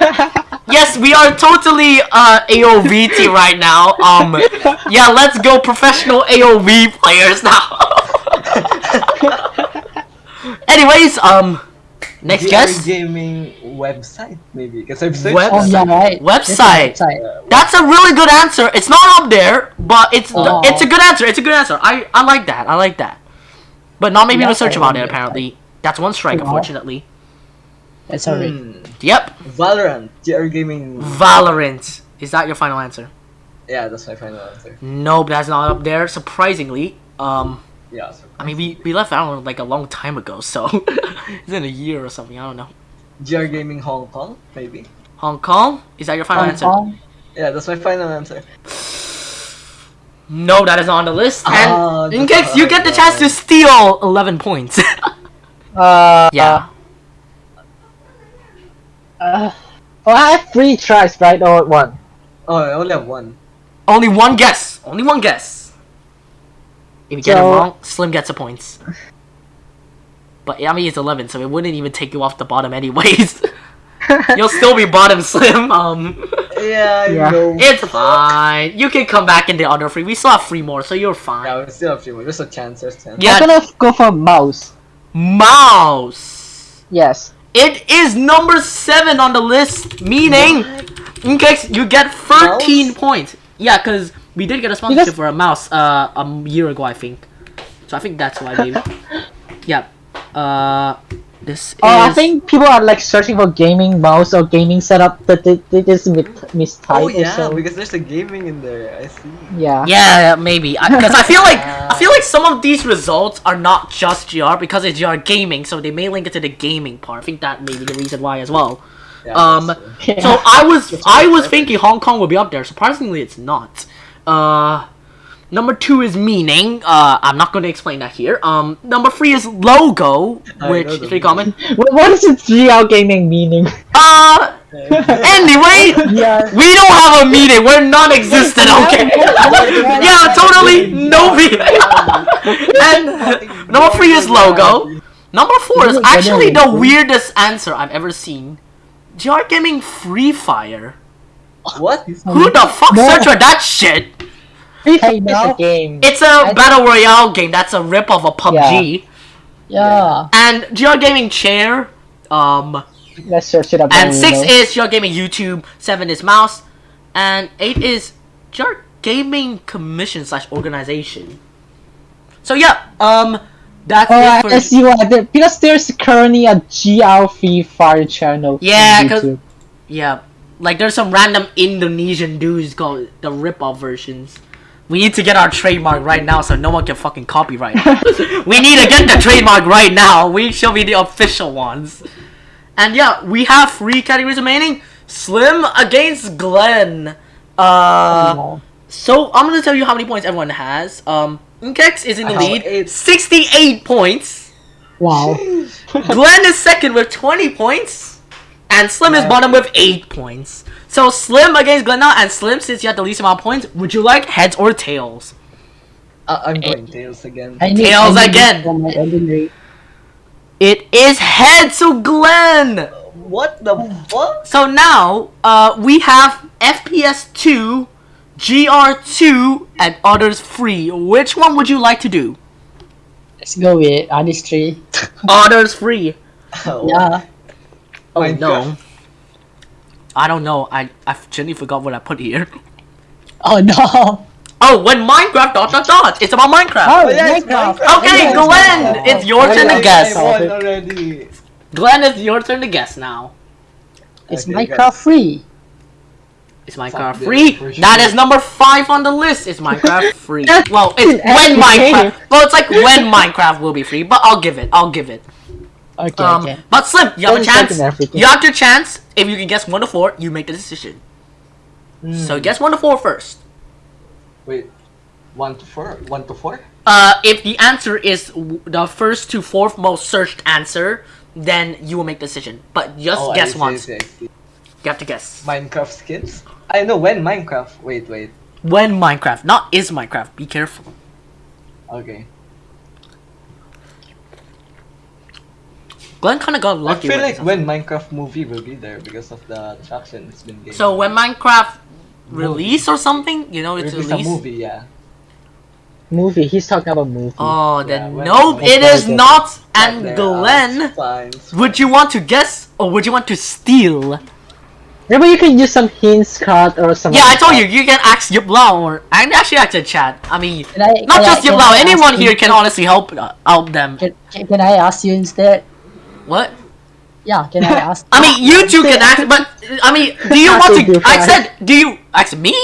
yes, we are totally uh, AOVT right now. Um, yeah, let's go professional AOV players now. Anyways, um, next GR guess. gaming website maybe because I've searched. Web- Oh yeah, right. Website. Website. That's a really good answer. It's not up there, but it's Oh. it's a good answer. It's a good answer. I I like that. I like that. But not many people search about it. like Apparently, that's one strike. Wow. Unfortunately. That's alright. Hmm. Yep. Valorant, GR gaming. Valorant. Is that your final answer? Yeah, that's my final answer. Nope, that's not up there. Surprisingly, um, Yeah. So. I mean, we we left Valorant like a long time ago, so it's in a year or something. I don't know. GR gaming Hong Kong maybe. Hong Kong. Is that your final Hong answer? Kong. Yeah, that's my final answer. No, that is not on the list. And Ah, in case you get the chance to steal eleven points. Uh, yeah. Uh, well, I have three tries, right, or one? Oh, I only have one. Only one guess. Only one guess. If you get it wrong, Slim gets the points. But I mean, it's eleven, so it wouldn't even take you off the bottom, anyways. You'll still be bottom, Slim. Um, Yeah, Yeah. know. it's fine. You can come back in the other three. We still have three more, so you're fine. Yeah, we still have three more. There's a chance. There's a chance. Yeah. I'm gonna go for mouse. Mouse. Yes. It is number seven on the list, meaning in case you get 13 Mouse? points. Yeah, because we did get a sponsorship Because- for a mouse uh, a year ago, I think. So I think that's why, maybe. yeah. Uh, this Oh, I think people are like searching for gaming mouse or gaming setup, that they, they just mis- mistype Oh yeah, something. because there's a gaming in there. I see. Yeah. Yeah, maybe. Because I, feel like I feel like some of these results are not just GR because it's GR gaming, so they may link it to the gaming part. I think that may be the reason why as well. Yeah, Um, that's true. So I was I was thinking Hong Kong would be up there. Surprisingly, it's not. Uh, Number two is meaning. Uh, I'm not going to explain that here. Um, number three is logo, I which is pretty common. What, is 3L gaming meaning? Uh, anyway, Yeah. we don't have a meeting. We're non-existent. Okay. yeah, totally no meeting. and number three is logo. Number four is actually the weirdest answer I've ever seen. GR Gaming Free Fire. What? Who the fuck No. searched for that shit? Free Hey, Fire a game. It's a I- battle royale game. That's a rip of a PUBG. Yeah. And GR Gaming Chair. Um, Let's search it up. and six know. is GR Gaming YouTube. Seven is mouse, and eight is GR Gaming Commission slash organization. So yeah, um, that's Oh, it I for. I see what there, because there's currently a GR Free Fire channel. on Yeah, 'cause- YouTube. Yeah, like there's some random Indonesian dudes called the rip-off versions. We need to get our trademark right now so no one can fucking copyright. we need to get the trademark right now. We shall be the official ones. And yeah, we have three categories remaining. Slim against Glenn. Uh, so I'm gonna tell you how many points everyone has. Um, Nkex is in the lead, eight. 68 points. Wow. Glenn is second with 20 points. And Slim is bottom with 8 points. So Slim against Glenn now, and Slim, since you have the least amount of points, would you like heads or tails? Uh, I'm going tails again. I need, Tails I need again. this For my ordinary. It is heads, so Glenn! What the fuck? So now, uh, we have FPS 2, GR2, and others free. Which one would you like to do? Let's go with artistry. Others free. Oh, Yeah. Oh Minecraft. no. I don't know. I I genuinely forgot what I put here. Oh no. Oh, when Minecraft dot dot dot. It's about Minecraft. Oh, yeah, Minecraft. Minecraft. Okay, Yeah, Glenn, Minecraft. it's your Oh, turn to guess. I won already. Glenn, it's your turn to guess now. It's Okay, Minecraft free. It's Minecraft this, free? for That sure. is number five on the list. It's Minecraft free? Well, it's when Minecraft. Well, it's like when Minecraft will be free, but I'll give it. I'll give it. Okay, Um, okay. but Slim, you have a Don't chance. You have your chance. If you can guess one to four, you make the decision. So guess one to four first. Wait, one to four? One to four? Uh, if the answer is the first to fourth most searched answer, then you will make the decision. But just Oh, I guess see, once. I see, I see. You have to guess. Minecraft skins? I know when Minecraft. Wait, wait. When Minecraft, not is Minecraft. Be careful. Okay. Glenn kind of got I feel like when Minecraft movie will be there because of the traction it's been gaining. So when Minecraft release or something, you know, it's Release a movie, yeah. Movie. He's talking about movie. Oh, then when- nope, when it is not. And there are Glenn, would you want to guess or would you want to steal? Maybe you can use some hints, Scott, or some. Yeah, I told you, you can ask Yip Lao or I can actually ask the chat. I mean, I, not just I, Yip can Lao. I ask Anyone here can honestly help uh, help them. Can, can, can I ask you instead? What? Yeah, can I ask? I mean, you two can ask, but I mean, do you want to? to I said, do you ask me?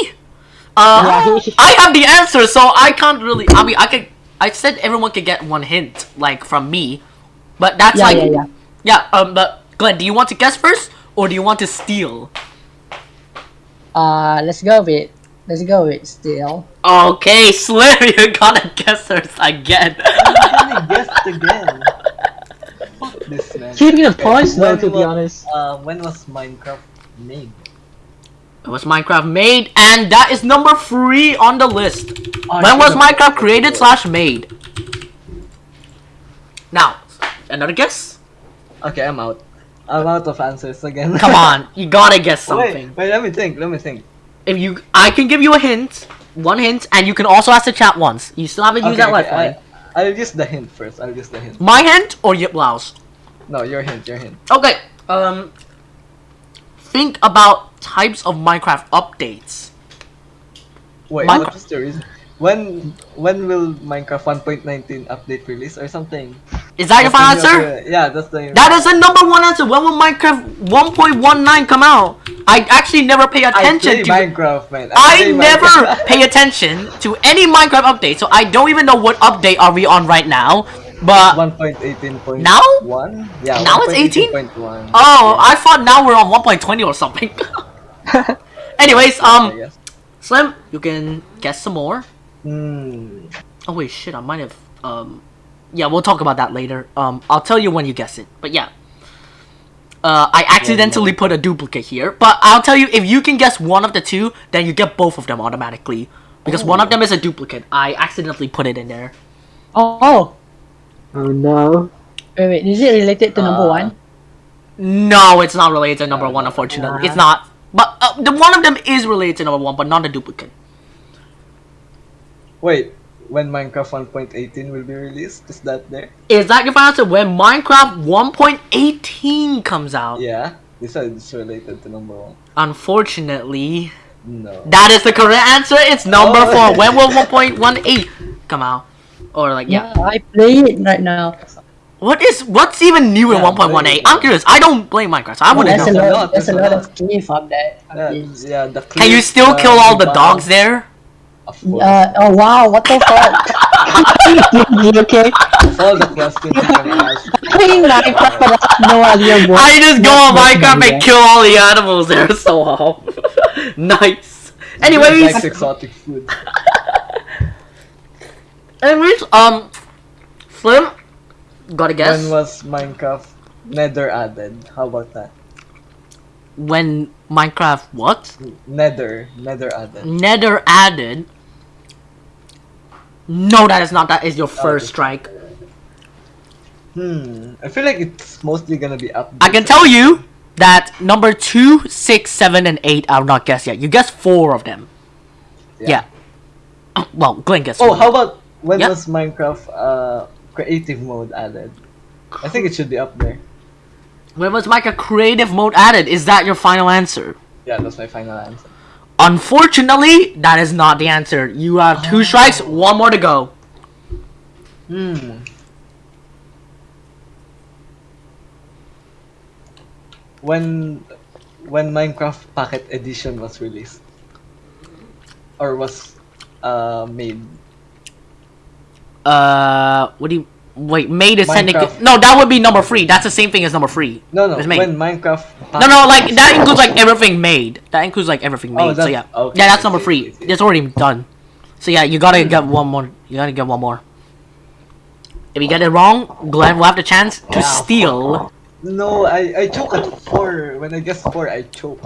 Uh, Right. I have the answer, so I can't really. I mean, I could. I said everyone could get one hint, like from me, but that's yeah, like, yeah, yeah. yeah. Um, but Glenn, do you want to guess first, or do you want to steal? Uh, let's go with let's go with steal. Okay, Slim, you gotta guess first again. I'm gonna guess again. Fuck this man. Keeping the points though, When to be honest. Uh, when was Minecraft made? It was Minecraft made, and that is number three on the list. Oh, when was Minecraft created slash made? Now, another guess? Okay, I'm out. I'm out of answers again. Come on, you gotta guess something. Wait, wait, let me think, let me think. If you, I can give you a hint, one hint, and you can also ask the chat once. You still haven't used that okay, lifeline. I, I'll use the hint first. I'll use the hint. My hint or Yip Lao's? No, your hint, your hint. Okay. Um. Think about types of Minecraft updates. Wait, Minecraft- what is the reason? When when will Minecraft 1.19 update release or something? Is that your final answer? Yeah, that's the. That is the number one answer. When will Minecraft 1.19 come out? I actually never pay I attention play to. Minecraft, man. I play never Minecraft. pay attention to any Minecraft update, so I don't even know what update are we on right now. But 1.18.1. Now? Yeah. Now it's 18? 1.18.1. oh, I thought now we're on 1.20 or something. Anyways, um, Yes. Slim, you can guess some more. Hmm. Oh wait, shit! I might have. Um, yeah, we'll talk about that later. Um, I'll tell you when you guess it. But yeah. Uh, I accidentally put a duplicate here, but I'll tell you if you can guess one of the two, then you get both of them automatically. Because one of them is a duplicate. I accidentally put it in there. Oh, oh. No. Wait, wait. Is it related to number Uh, one? No, it's not related to number one, unfortunately. It's not. But uh, the one of them is related to number one, but not a duplicate. Wait, when Minecraft 1.18 will be released? Is that there? Is that your final answer? When Minecraft 1.18 comes out? Yeah. This is related to number one. Unfortunately, No. that is the correct answer. It's number Oh. four. When will 1.18 come out? Or like yeah. Yeah, I play it right now. What is what's even new in Yeah, 1.18? play- I'm curious. I don't play Minecraft, so I wouldn't There's know. there's a lot. lot, There's a lot lot. of cliff up there. Yeah, yeah, the Can you still uh, kill all the bombs. dogs there? Of. Uh, oh wow, what the fuck? you okay? all the questions can ask. Playing Minecraft but I no idea what. I just go on Minecraft and there. kill all the animals there. So wow. nice. Anyways, Likes exotic food. Anyways, um, Slim, gotta guess When was Minecraft Nether added? How about that? when Minecraft what? Nether, Nether added. Nether added. No, that is not. That is your first strike. Hmm. I feel like it's mostly gonna be up. I can tell you that number two, six, seven, and eight. I'll not guess yet. You guessed four of them. Yeah. Well, Glenn guessed. Oh, how about when Yep. was Minecraft uh creative mode added? I think it should be up there. When was Minecraft creative mode added? Is that your final answer? Yeah, that's my final answer. Unfortunately, that is not the answer. You have two strikes, one more to go. Hmm. When when Minecraft Pocket Edition was released or was uh made. Uh, what do you wait? Made is sending. No, that would be number three. That's the same thing as number three. No, no. It's made. When Minecraft. No, no, like that includes like everything made. That includes like everything Oh, made. so yeah, okay, yeah, that's number three. It's already done. So yeah, you gotta get one more. You gotta get one more. If you get it wrong, Glenn will have the chance to steal. No, I I choke at four. When I guess four, I choke.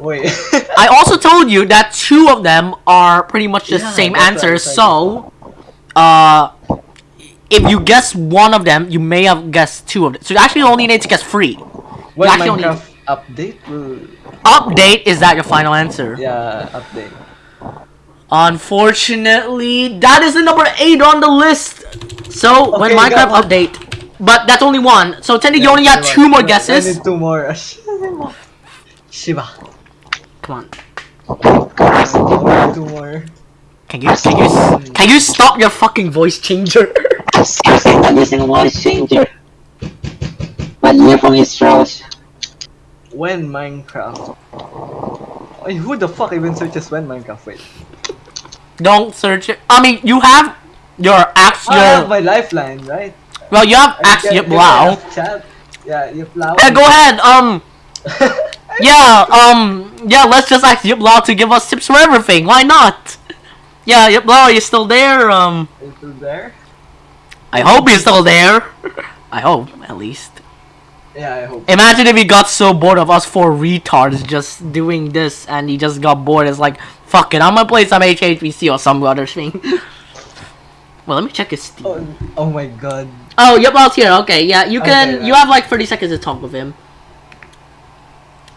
Wait. I also told you that two of them are pretty much the Yeah, same answer. So, uh, if you guess one of them, you may have guessed two of them. So you actually only need to guess three. when only- Minecraft update will Update is that your final answer? yeah update. Unfortunately, that is the number eight on the list. So when Minecraft update, but that's only one. So technically, you only Yeah, I two more need- I guesses. need two more. Shiva. Come on, two more. can you can you can you stop your fucking voice changer? I'm seriously not using a voice changer. My earphone is trash. When Minecraft. Ay, who the fuck even searches when Minecraft? Wait. Don't search it. I mean, you have your axe. I have my lifeline, right? well, you have I axe. Yip wow. ask Yeah, you plow. Yeah, go ahead. Um, yeah. Um, yeah. Let's just ask Yip Lao to give us tips for everything. Why not? Yeah, Yip Lao, are you still there? Um, Is it there? I hope he's still there. I hope, at least. Yeah, I hope. Imagine if he got so bored of us four retards just doing this and he just got bored. It's like, fuck it, I'm gonna play some HHBC or some other thing. well, let me check his Steam. Oh, oh my god. Oh, yep, Lao's here. Okay, yeah, you can. Okay, you right. have like 30 seconds to talk with him.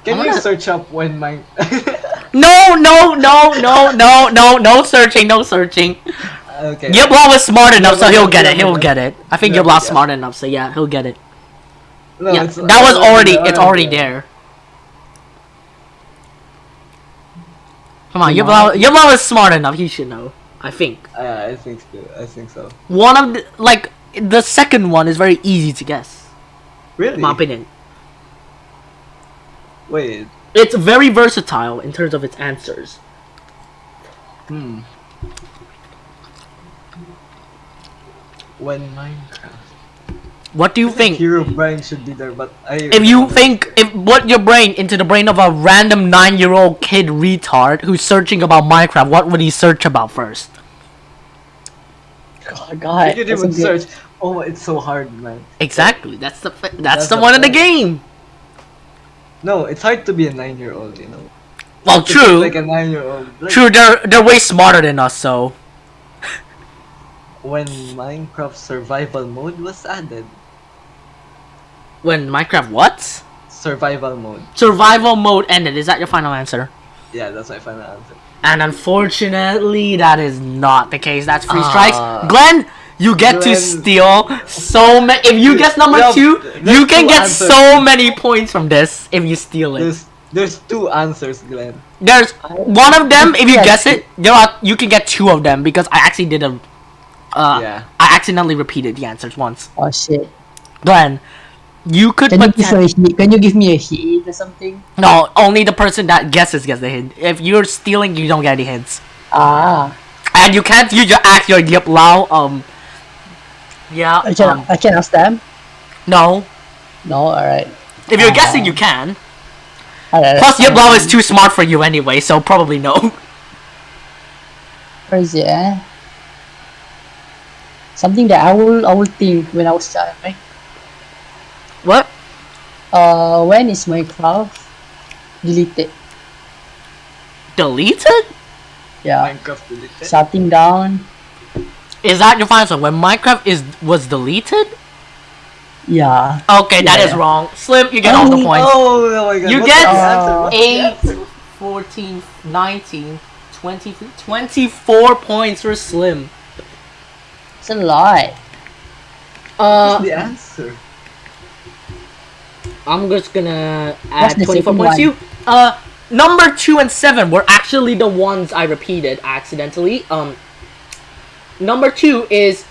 Can I'm you gonna- search up when my No, no, no, no, no, no, no searching, no searching. Okay. Is smart enough, so he'll get it. He'll get it. I think No, yeah. smart enough, so yeah, he'll get it. No, yeah, it's- that was already. It's already there. Come on, Lao, Yep is smart enough. He should know. I think. Yeah, I think so. I think so. One of the like the second one is very easy to guess. Really? In my opinion, Wait. it's very versatile in terms of its answers. Hmm. When Minecraft. What do you think? Herobrine should be there, but I. If you think if put your brain into the brain of a random nine-year-old kid retard who's searching about Minecraft, what would he search about first? Oh God, God. You can that's a even good- search. Oh, it's so hard, man. Exactly. That's the that's, That's the the one in the game. No, it's hard to be a nine-year-old, you know. Well, true. Like a nine-year-old. Like, True. They're they're way smarter than us. So When Minecraft survival mode was added. when Minecraft what Survival mode. survival mode ended, is that your final answer? Yeah, that's my final answer. And unfortunately, that is not the case. That's free Ah. strikes. Glenn, you get to steal so many. If you guess number Yeah, two, you can two get answers. so many points from this if you steal it. There's there's two answers, Glenn. There's one of them. If you guess it, there are you can get two of them because I actually did a. Uh, Yeah. I accidentally repeated the answers once. Oh shit. Glenn, you could Can you give me a hint? Can you give me a hint or something? no. Only the person that guesses gets the hint. If you're stealing, you don't get any hints, Ah, and you can't use your act your yip lao. Um. Yeah. I can Um, I can ask them. no. No, all right. If you're Ah. guessing, you can. All right. Plus, Yip Lao is too smart for you anyway, so probably no. Where is it? Something that I will I will think when I was child, right? What? Uh, when is Minecraft deleted? Deleted? Yeah, Minecraft deleted. shutting down. Is that your final answer? When Minecraft is was deleted? Yeah. Okay, that is Yeah. wrong. Slim, you get all the Oh, points. Oh, oh my god. You what's get the answer? What's the 8, 14, 19, 20, 24 points for Slim. It's a lot. Uh, What's the answer? I'm just gonna What's add the 24 second points to you. Uh, number 2 and 7 were actually the ones I repeated accidentally. Um, number 2 is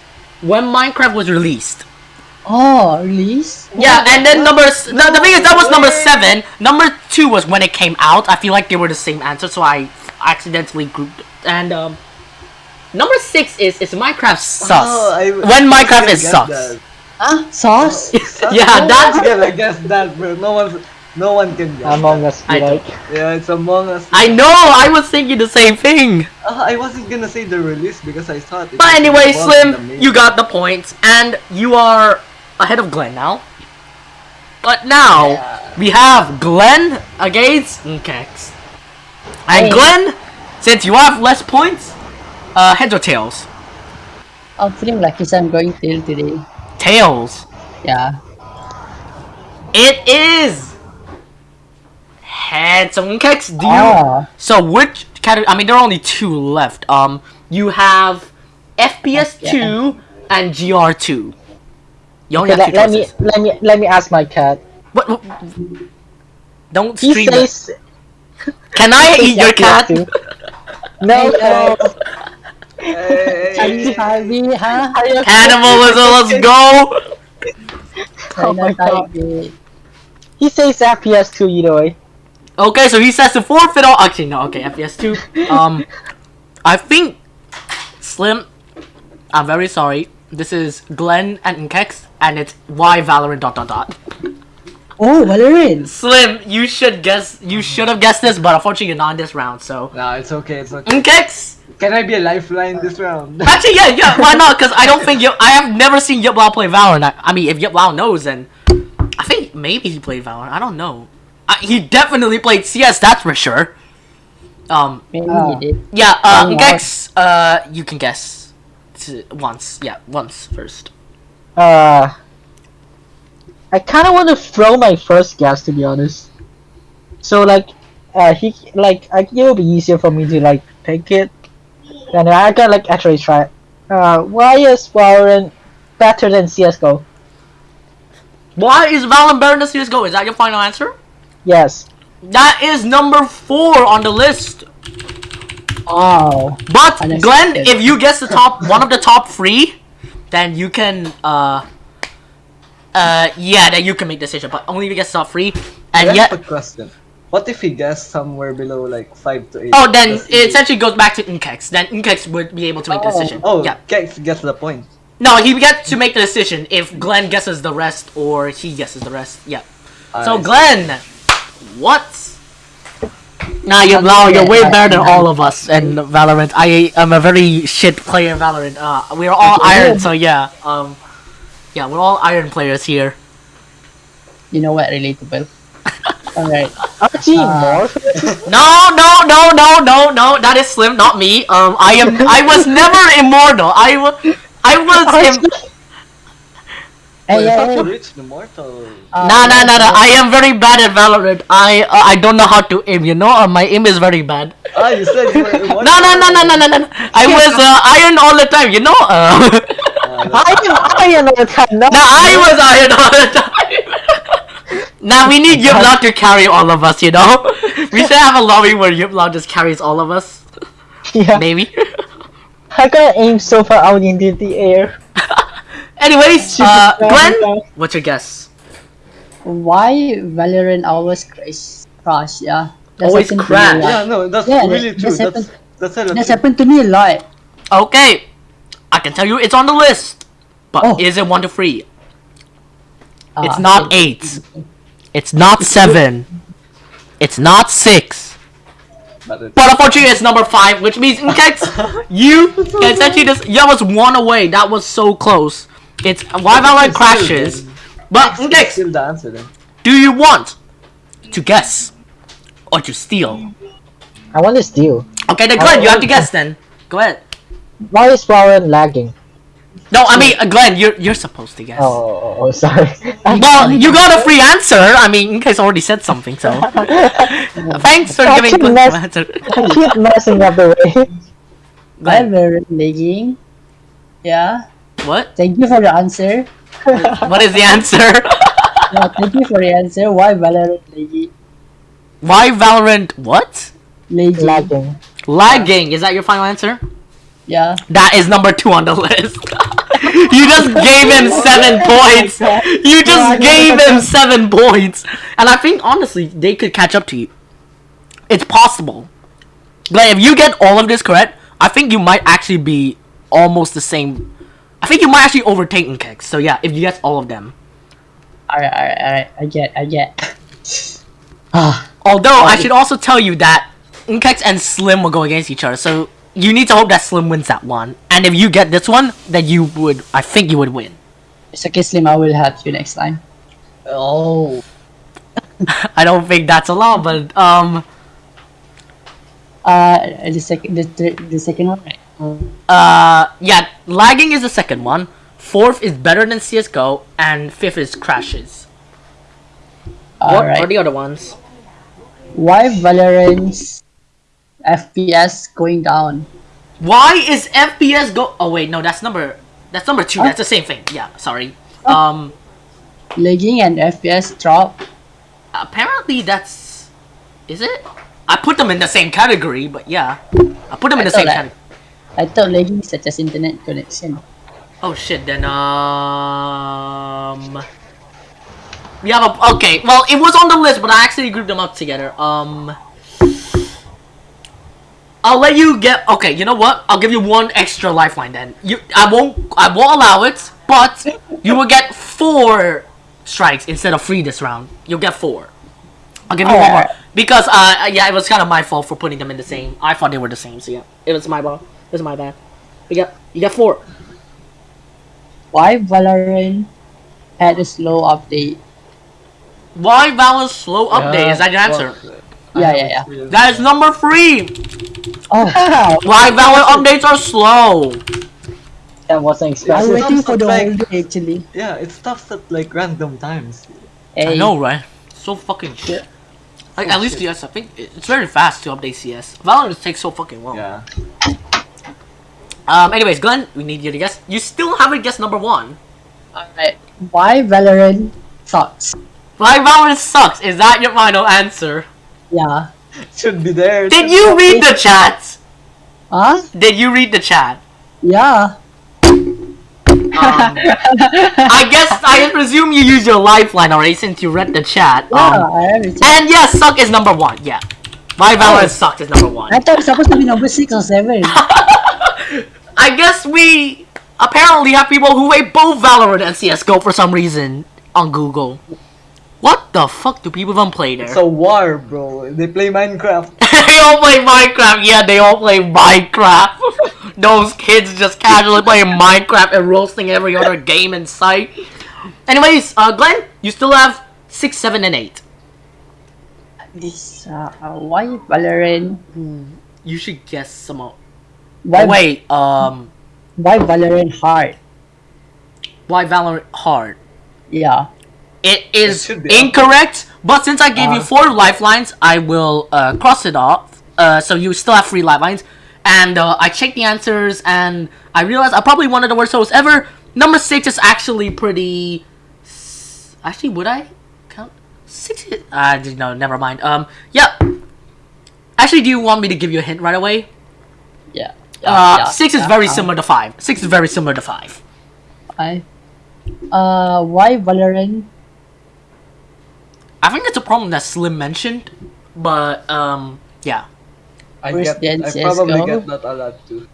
when Minecraft was released. Oh, release? Yeah, and then number s- the, the thing is that was number seven. Number two was when it came out. I feel like they were the same answer, so I accidentally grouped. And um, number six is is Minecraft sus. Oh, I- when I Minecraft is gonna that. Ah, sauce? yeah, no that's one's gonna guess that, bro. No one's, no one can guess. Among that. Us, I you like. Yeah, it's Among Us. I know. I was thinking the same thing. Uh, I wasn't gonna say the release because I thought. it But anyway, involved in the Slim, you got the points, and you are ahead of Glenn now. But now we have Glenn against Nkex. And Hey. Glenn, since you have less points, uh, heads or tails? I'm feeling like it's I'm going tail today. Tails. Yeah. It is heads. So Nkex, do you? Ah, So which category? I mean, there are only two left. Um, you have FPS two and GR two. You only Okay, have let, two let me let me let me ask my cat. What, what? Don't He stream it. says Can I eat your cat? No, no. Hey, are you huh? Cannibalism, let's go! Oh my God. He says FPS 2, either way. Okay, so he says to forfeit all. Actually, no. Okay, FPS two. Um, I think Slim. I'm very sorry. This is Glenn and Nkex, and it's why Valorant dot dot dot. Oh, Valorant. Slim, you should guess. You should have guessed this, but unfortunately, you're not in this round. So Nah, it's okay. It's okay. Nkex. Can I be a lifeline this round? Actually, yeah, yeah. Why not? Because I don't think Yip, I have never seen Yip Lao play Valorant. I, I mean, if Yip Lao knows, then I think maybe he played Valorant. I don't know. Uh, he definitely played CS. That's for sure. Um. Maybe Ah. he did. Yeah. Uh. Um, Nkex. Uh. You can guess. To once. Yeah. Once first. Uh, I kind of want to throw my first guess to be honest. So like, uh, he like I think it will be easier for me to like pick it, and I can like actually try. it. Uh, why is Valorant better than CS:GO? Why is Valorant better than CS:GO? Is that your final answer? Yes. That is number four on the list. Oh. But Unexpected. Glenn, if you guess the top one of the top three, then you can uh uh yeah, then you can make decision. But only if you guess top three, and I yet have a question. What if he guessed somewhere below like five to eight? oh then Does it he- essentially goes back to Nkex. Then Nkex would be able to make the decision. Oh, yeah. Kex gets the point. No, he gets to make the decision if Glenn guesses the rest or he guesses the rest. Yeah. So I- Glenn, what Nah, you're Something you're that- way that- better than all of us in Valorant. I am a very shit player in Valorant. Uh, we're all iron, so yeah. Um, yeah, we're all iron players here. You know what? Relatable. Alright. Archie Uh, Morph? No, no, no, no, no, no. That is Slim, not me. Um, I am. I was never immortal. I was. I was. Im- Hey, I yeah, thought yeah. you immortal. Uh, nah, nah, nah, nah. I am very bad at Valorant. I. Uh, I don't know how to aim. You know, uh, my aim is very bad. Ah, you said you were immortal. No, no, no, no, no, no, no. no. I was uh, iron all the time. You know. Uh, Ah, I am Iron all the time. No, Nah, I was iron all the time. Now we need Yip Lao to carry all of us. You know. We should have a lobby where Yip Lao just carries all of us. yeah. Maybe. I gotta aim so far out into the air. Anyways, uh, Glenn, what's your guess? Why Valorant always crash? Crash, yeah. That's Always happened crash. a. Yeah, no, that's Yeah, really that- true. that's That's happened- that's hella That's happened to me a lot. Okay, I can tell you it's on the list, but Oh. is it one to three? It's Ah, not eight. It's not seven. It's not six. But it's- But unfortunately, it's number five, which means Nkex, you can essentially just that was one away. That was so close. It's why Valorant crashes. But It's Nkex, still the answer then. do you want to guess or to steal? I want to steal. Okay, then Glenn, you have to guess then. Go ahead. Why is Valorant lagging? No, I mean uh, Glenn, you're you're supposed to guess. Oh, oh, oh, oh, sorry. Well, you got a free answer. I mean, in case I already said something, so. Thanks for I giving keep Glenn mess- the answer. I keep messing up the way. Why Glenn, Valorant lagging? Yeah. what? Thank you for the answer. What is the answer? Yeah, thank you for the answer. Why Valorant lagging? Why Valorant? What? Lagging. lagging. Lagging. Is that your final answer? Yeah. That is number two on the list. You just gave him seven points. You just gave him seven points. And I think honestly, they could catch up to you. It's possible. Like if you get all of this correct, I think you might actually be almost the same. I think you might actually overtake Nkex. So yeah, if you get all of them. Alright, alright, alright. I get, I get. Ah, Although I should also tell you that Nkex and Slim will go against each other, so you need to hope that Slim wins that one. And if you get this one, then you would, I think you would win. it's okay, Slim. I will help you next time. Oh, I don't think that's a allowed, but um, Uh, the second, the, the, the second one, right? uh, yeah, lagging is the second one. Fourth is better than CS:GO, and fifth is crashes. What are the other ones? Why Valorant's FPS going down? Why is FPS go? Oh wait, no, that's number, that's number two. That's the same thing. Yeah, sorry. Um, Lagging and FPS drop. apparently that's, is it? I put them in the same category, but yeah, I put them in the same that- category. I thought lagging is such as internet connection. Oh shit, then um We have a okay, well it was on the list but I actually grouped them up together. Um I'll let you get okay, you know what? I'll give you one extra lifeline then. You I won't I won't allow it, but you will get four strikes instead of three this round. You'll get four. I'll give you one more. Because uh yeah, it was kinda my fault for putting them in the same. I thought they were the same, so yeah. It was my bad. It was my bad. You got you got four. Why Valorant had a slow update? Why Valor's slow update? Is that your answer? Yeah, yeah, yeah. That is number three. Oh, Why Valor updates are slow? That wasn't expected. I'm expected. waiting for the Like- whole day actually. Yeah, it stops at like random times. Hey, I know, right? So fucking shit. Like at least CS, I think it's very fast to update CS. Valorant takes so fucking long. Yeah. Um. Anyways, Glenn, we need you to guess. You still haven't guessed number one. Alright. Why Valorant sucks? Why Valorant sucks? Is that your final answer? Yeah. Should be there. Did you read the chat? Huh? Did you read the chat? Yeah. Um, I guess I presume you used your lifeline already since you read the chat. Yeah, Um, I have it. And yes, suck is number one. Yeah, my Valorant sucked is number one. I thought it's supposed to be number six or seven. I guess we apparently have people who hate both Valorant and CS:GO for some reason on Google. What the fuck do people even play there? It's a war, bro. They play Minecraft. they all play Minecraft. Yeah, they all play Minecraft. Those kids just casually playing Minecraft and roasting every other game in sight. Anyways, uh, Glenn, you still have six, seven, and eight. This uh, why Valorant? You should guess some. Of... Why Oh, wait, um, why Valorant hard? why Valorant hard? Yeah. It is should be incorrect, but since I gave you Uh. four lifelines, I will uh, cross it off. Uh, so you still have three lifelines. And uh, I checked the answers, and I realized I probably one of the worst hosts ever. Number six is actually pretty. Actually, would I count six? Is... Uh, no, never mind. Um, yeah. Actually, do you want me to give you a hint right away? Yeah. Uh, yeah, six is very uh, similar to five. Six is very similar to five. I, uh, why Valorant? I think it's a problem that Slim mentioned, but um, yeah. I get. I probably CS:GO? get that a lot too.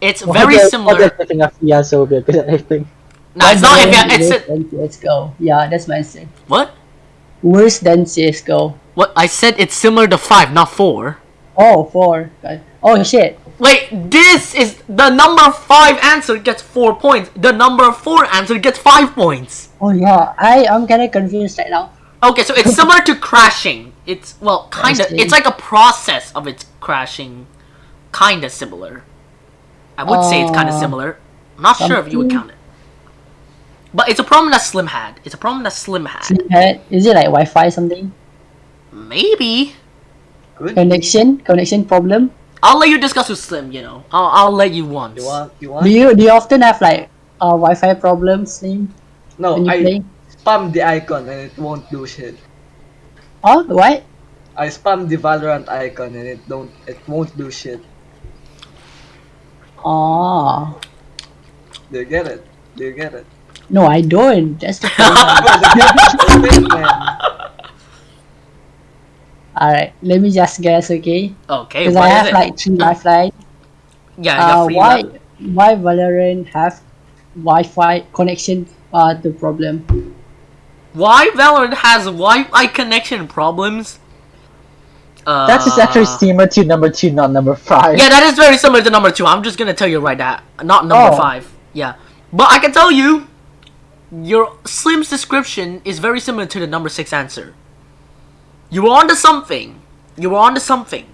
It's What very the- similar. What the flipping of fiasco will be a good I think. No, it's not. If Valorant it's worse a, than CS:GO. Yeah, that's my answer. what? Worse than CS:GO. What I said? It's similar to five, not four. Oh, four. Okay. Oh shit. Wait, this is the number five answer gets four points. The number four answer gets five points. Oh yeah. I I'm kind of confused right now. Okay, so it's similar to crashing. It's well, kind of. It's like a process of its crashing, kind of similar. I would say it's kind of Uh, similar. I'm not sure if you would count it. But it's a problem that Slim had. It's a problem that Slim had. Snapchat, Is it like Wi-Fi something? Maybe. Good. Connection? Connection problem? I'll let you discuss with Slim. You know, I'll I'll let you once. You want? You Do you do you often have like uh Wi-Fi problems, Slim, No, when you I play? Spam the icon and it won't do shit. Oh, what? I spam the Valorant icon and it don't. It won't do shit. Oh. Do you get it? Do you get it? No, I don't. That's the problem. Bro, the thing, man. Alright, let me just guess, okay? Okay, Because I have it? like three lifeline. yeah, you Uh, why left. why Valorant have Wi-Fi connection uh the problem? Why Valorant has Wi-Fi connection problems? Uh, That's just actually similar to number two, not number five. Yeah, that is very similar to number two. I'm just gonna tell you right now, not number Oh. five. Yeah, but I can tell you, your Slim's description is very similar to the number six answer. You were onto something. You were onto something,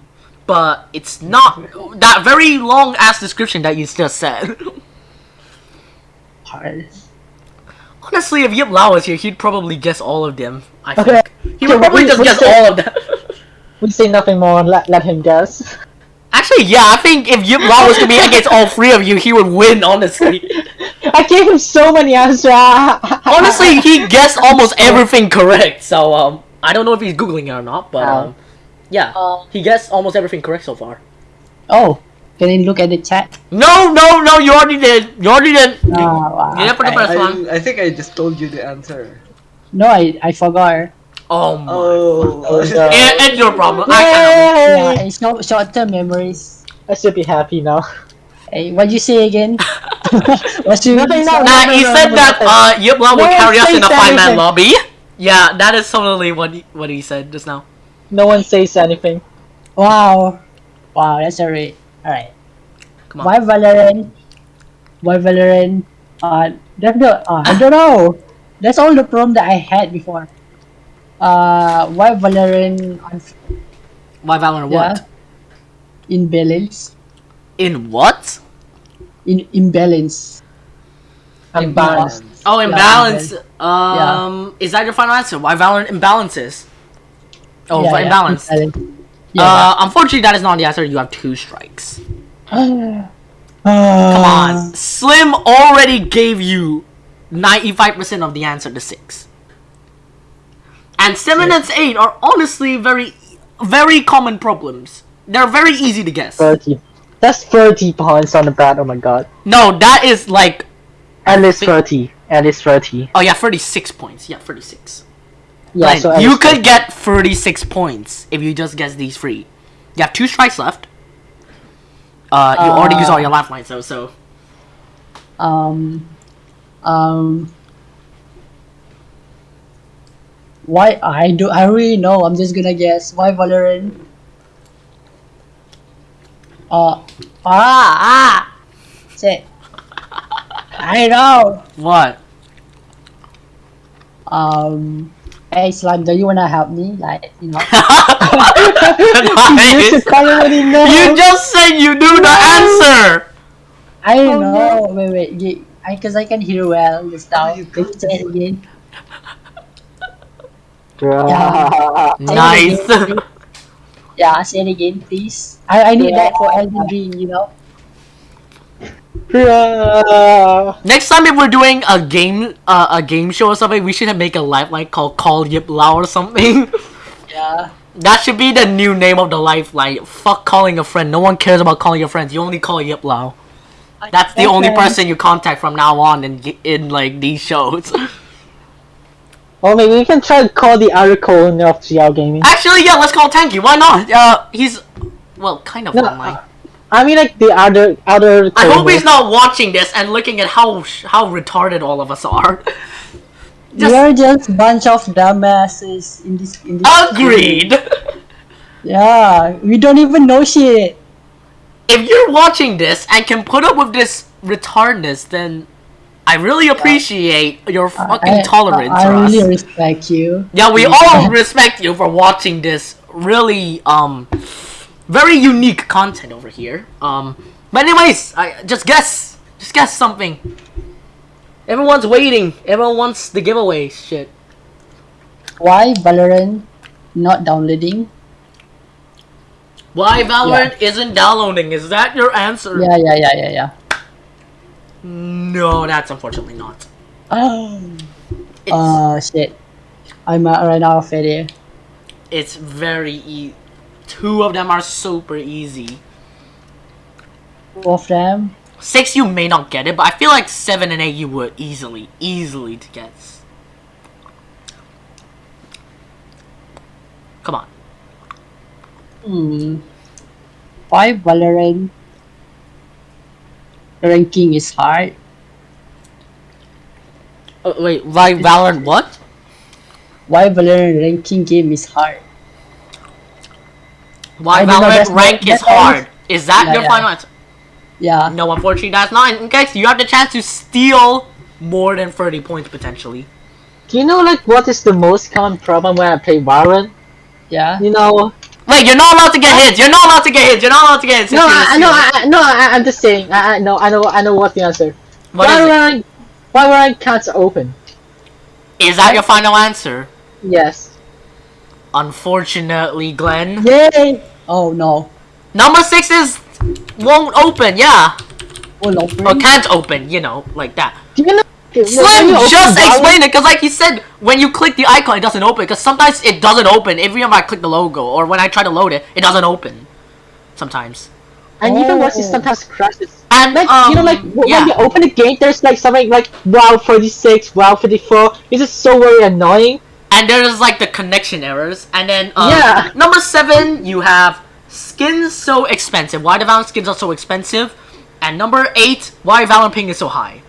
but it's not that very long ass description that you just said. Hard. Honestly, if Yip Lao was here, he'd probably guess all of them. I Okay. think he would probably we- just we guess say- all of them. We say nothing more. Let let him guess. Actually, yeah, I think if Yip Lao was to be against all three of you, he would win. Honestly, I gave him so many answers. honestly, he guessed almost everything correct. So um, I don't know if he's googling it or not, but Oh. um, yeah, Uh, he guessed almost everything correct so far. oh, can I look at the chat? No, no, no, you already did. You already did. Oh, wow, Yeah, for the okay. first one. I, I think I just told you the answer. No, I I forgot. Oh my. Oh. Oh, no. It, it's your problem. I can't. Yeah, it's no short-term memories. I should be happy now. Hey, what'd you say again? What's your Nothing, no, Nah, no, he no, said no, that no. uh, Yip Lao will carry us in a five-man lobby. Yeah, that is totally what he, what he said just now. No one says anything. Wow. Wow, that's alright. Alright. Come on. Why Valorant? Why Valorant? Uh, that's the, uh, I don't know. That's all the problem that I had before. Uh, why Valorant on Why Valorant? yeah, What? imbalance? In what? In imbalance. Unbalanced. Oh, Yeah, imbalance. Um, is that your final answer? Why Valorant imbalances? Oh, for imbalance. Imbalance. Uh, unfortunately, that is not the answer. You have two strikes. Come Come on, Slim already gave you ninety-five percent of the answer to six, and seven and eight are honestly very, very common problems. They're very easy to guess. 30. That's 30 points on the bat. Oh my god. No, that is like At least 30. At least 30. oh yeah, thirty-six points. Yeah, thirty-six. Yeah, Like, so you could get 36 points if you just guess these three. You have two strikes left. Uh, you already Uh, used all your lifelines, though, so. Um, um, Why I do I really know. I'm just gonna guess. Why Valorant? Uh ah ah. Shit. I know. What? Um. Hey Slime, do you wanna help me? Like you know. You should call already know. You just said you knew the answer. I Oh, don't know. Wait wait. You, I cause I can hear well this time. Oh, you Can you say it again? Bruh. Nice. Say again, please. Yeah, say it again, please. I, I need that for Elden Ring, you know. Next time if we're doing a game uh, a game show or something, we should make a lifeline called Call Yip Lao or something. Yeah. that should be the new name of the lifeline. Fuck calling a friend. No one cares about calling your friends. You only call Yip Lao. That's the only person you contact from now on in in like these shows. Or maybe we can try to call the other co-owner of GL Gaming. Actually, yeah, let's call Tanky. Why not? Uh, he's well, kind of No, online. I mean like the other other. I hope he's not watching this and looking at how how retarded all of us are. Just We're just bunch of dumbasses in this in this agreed. Yeah, we don't even know shit. if you're watching this and can put up with this retardness, then I really appreciate your fucking I, tolerance I, I for us. really respect you. yeah, we all respect you for watching this really um very unique content over here. Um, but anyways, I just guess, just guess something. Everyone's waiting. Everyone wants the giveaway shit. Why Valorant not downloading? Why Valorant isn't downloading? Is that your answer? Yeah, yeah, yeah, yeah, yeah. No, that's unfortunately not. Oh, It's, uh, shit. I'm uh, right now failure. it's very e- Two of them are super easy. Two of them. Six you may not get it, but I feel like seven and eight you would easily, easily to guess. Come on. Hmm. Why Valorant ranking is hard? Uh, wait, why Valorant what? Why Valorant ranking game is hard? Why Valorant rank is hard? Is that Yeah, your yeah. final answer? Yeah. No, unfortunately that's not. In case you have the chance to steal more than 30 points potentially. Do you know like what is the most common problem when I play Valorant? Yeah. You know. Wait, you're not allowed to get hits. You're not allowed to get hits. You're not allowed to get hits. No, I, no, I, no I, I'm just saying. I, I know, I know, I know what the answer. What is it? Valorant, Valorant can't open. Is that your final answer? Yes. Unfortunately, Glenn. Yay! Oh no. Number six is won't open. Yeah, Oh no. or can't open. You know, like that. Do you know? Slim you just explain it because, like he said, when you click the icon, it doesn't open. Because sometimes it doesn't open. Every time I click the logo or when I try to load it, it doesn't open. Sometimes. And even worse, it Oh. sometimes crashes. And Like um, you know, like w- yeah. when you open the gate, there's like something like WoW 36, WoW 54. It's just so very annoying. And there's like the connection errors. And then um, Yeah. number seven, you have skins so expensive. Why the Valorant skins are so expensive? And number eight, why Valorant ping is so high.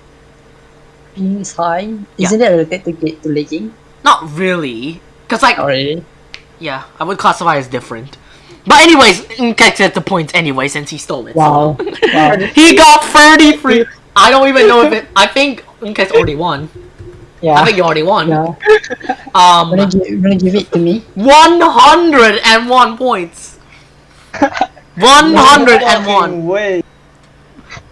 Ping is high. Yeah. Isn't it related to to leaking? Not really, cause like Already. yeah, I would classify as different. But anyways, Nkex at the point anyway since he stole it. so- Wow. wow. he got 33. I don't even know if it. I think Nkex's already won. I think you already won. Yeah. Um, Wanna give, wanna give it to me? 101 points. 101. Fucking way.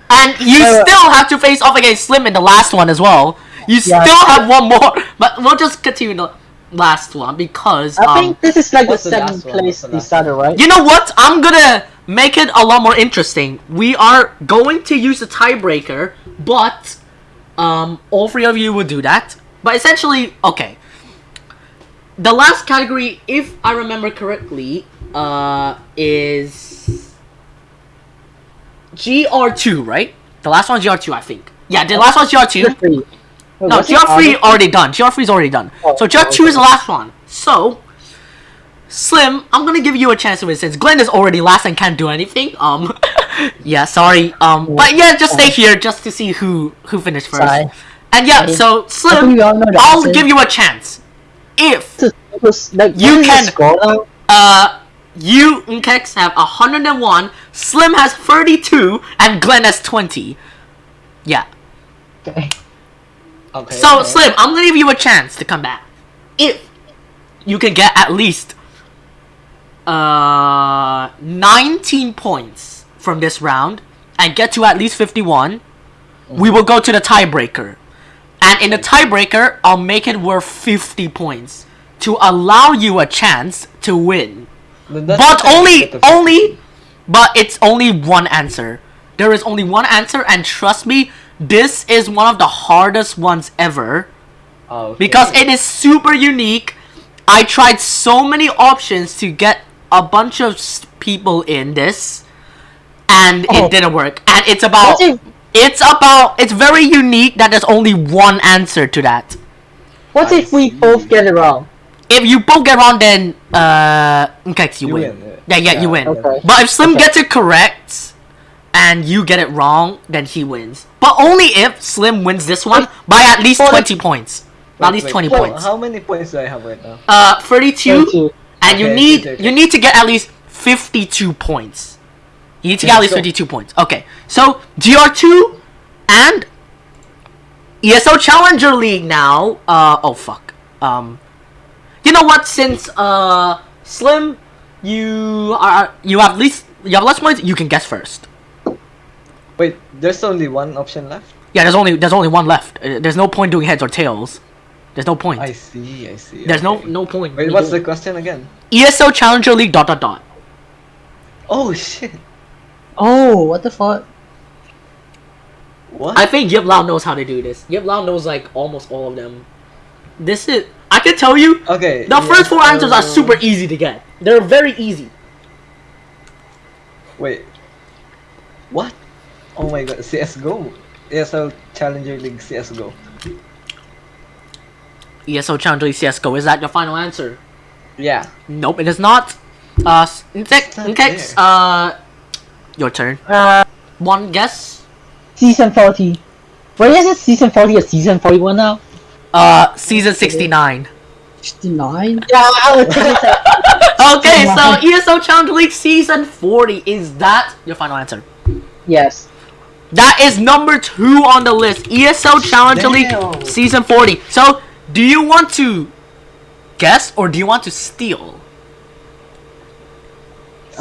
And you Uh, still have to face off against Slim in the last one as well. You Yeah. still have one more. But we'll just continue the last one because. I um, think this is like the what's the last seventh place What's decider, right? You know what? I'm gonna make it a lot more interesting. We are going to use a tiebreaker, but um, all three of you will do that. But essentially, okay. The last category, if I remember correctly, uh, is GR2, right? The last one GR2, I think. Yeah, the last one's GR2. Three. Wait, No, GR3 August? already done. GR3 is already done. Oh, so GR2 okay. is the last one. So, Slim, I'm gonna give you a chance to win since Glenn is already last and can't do anything. Um, yeah, sorry. Um, but yeah, just stay here just to see who who finished first. Sorry. And yeah, Sorry. so Slim, we all know the I'll answer. give you a chance. if was like You what is the can- score uh you Nkex have 101, Slim has 32, and Glenn has 20. Yeah. Okay. Okay. So okay. Slim, I'm gonna give you a chance to come back. If you can get at least uh 19 points from this round and get to at least 51, we will go to the tiebreaker. And in the tiebreaker, I'll make it worth 50 points to allow you a chance to win. Then But only, only, but it's only one answer. There is only one answer, and trust me, this is one of the hardest ones ever Oh, okay. because it is super unique. I tried so many options to get a bunch of people in this, and Oh. it didn't work. And it's about, What if it's about, it's very unique that there's only one answer to that. what I if we see. both get it wrong? If you both get wrong, then uh, okay, you, You win. win, Yeah, yeah, yeah. you win. Okay. But if Slim Okay. gets it correct and you get it wrong, then he wins. But only if Slim wins this one by at least twenty points. Wait, at least wait, twenty so points. How many points do I have right now? Uh, thirty-two, 32. and you need okay, okay. you need to get at least fifty-two points. You need to get at least so- fifty-two points. Okay, so GR two and ESL Challenger League now. Uh oh fuck. Um, you know what? Since uh Slim, you are you have least you have less points. You can guess first. Wait, there's only one option left. Yeah, there's only there's only one left. Uh, there's no point doing heads or tails. There's no point. I see, I see. There's no okay. no point. Wait, what's the question again? ESL Challenger League dot dot dot. Oh shit! Oh, what the fuck? What? I think Yip Lao knows how to do this. Yip Lao knows like almost all of them. This is I can tell you okay. the first four answers are super easy to get. They're very easy. Wait. What? Oh my god, CSGO. ESL Challenger League CSGO. ESL Challenger League CS:GO. Is that your final answer? Yeah. Nope, it is not. Uh, s- Nkex, not Nkex, there. uh, your turn. Uh, One guess. season 40. Wait, is it season 40 or season 41 now? Uh, season sixty-nine. 69? Yeah, I would take it. Okay, so ESL Challenger League season forty. Is that your final answer? Yes. That is number two on the list. ESL Challenger League Season 40. So, do you want to guess or do you want to steal?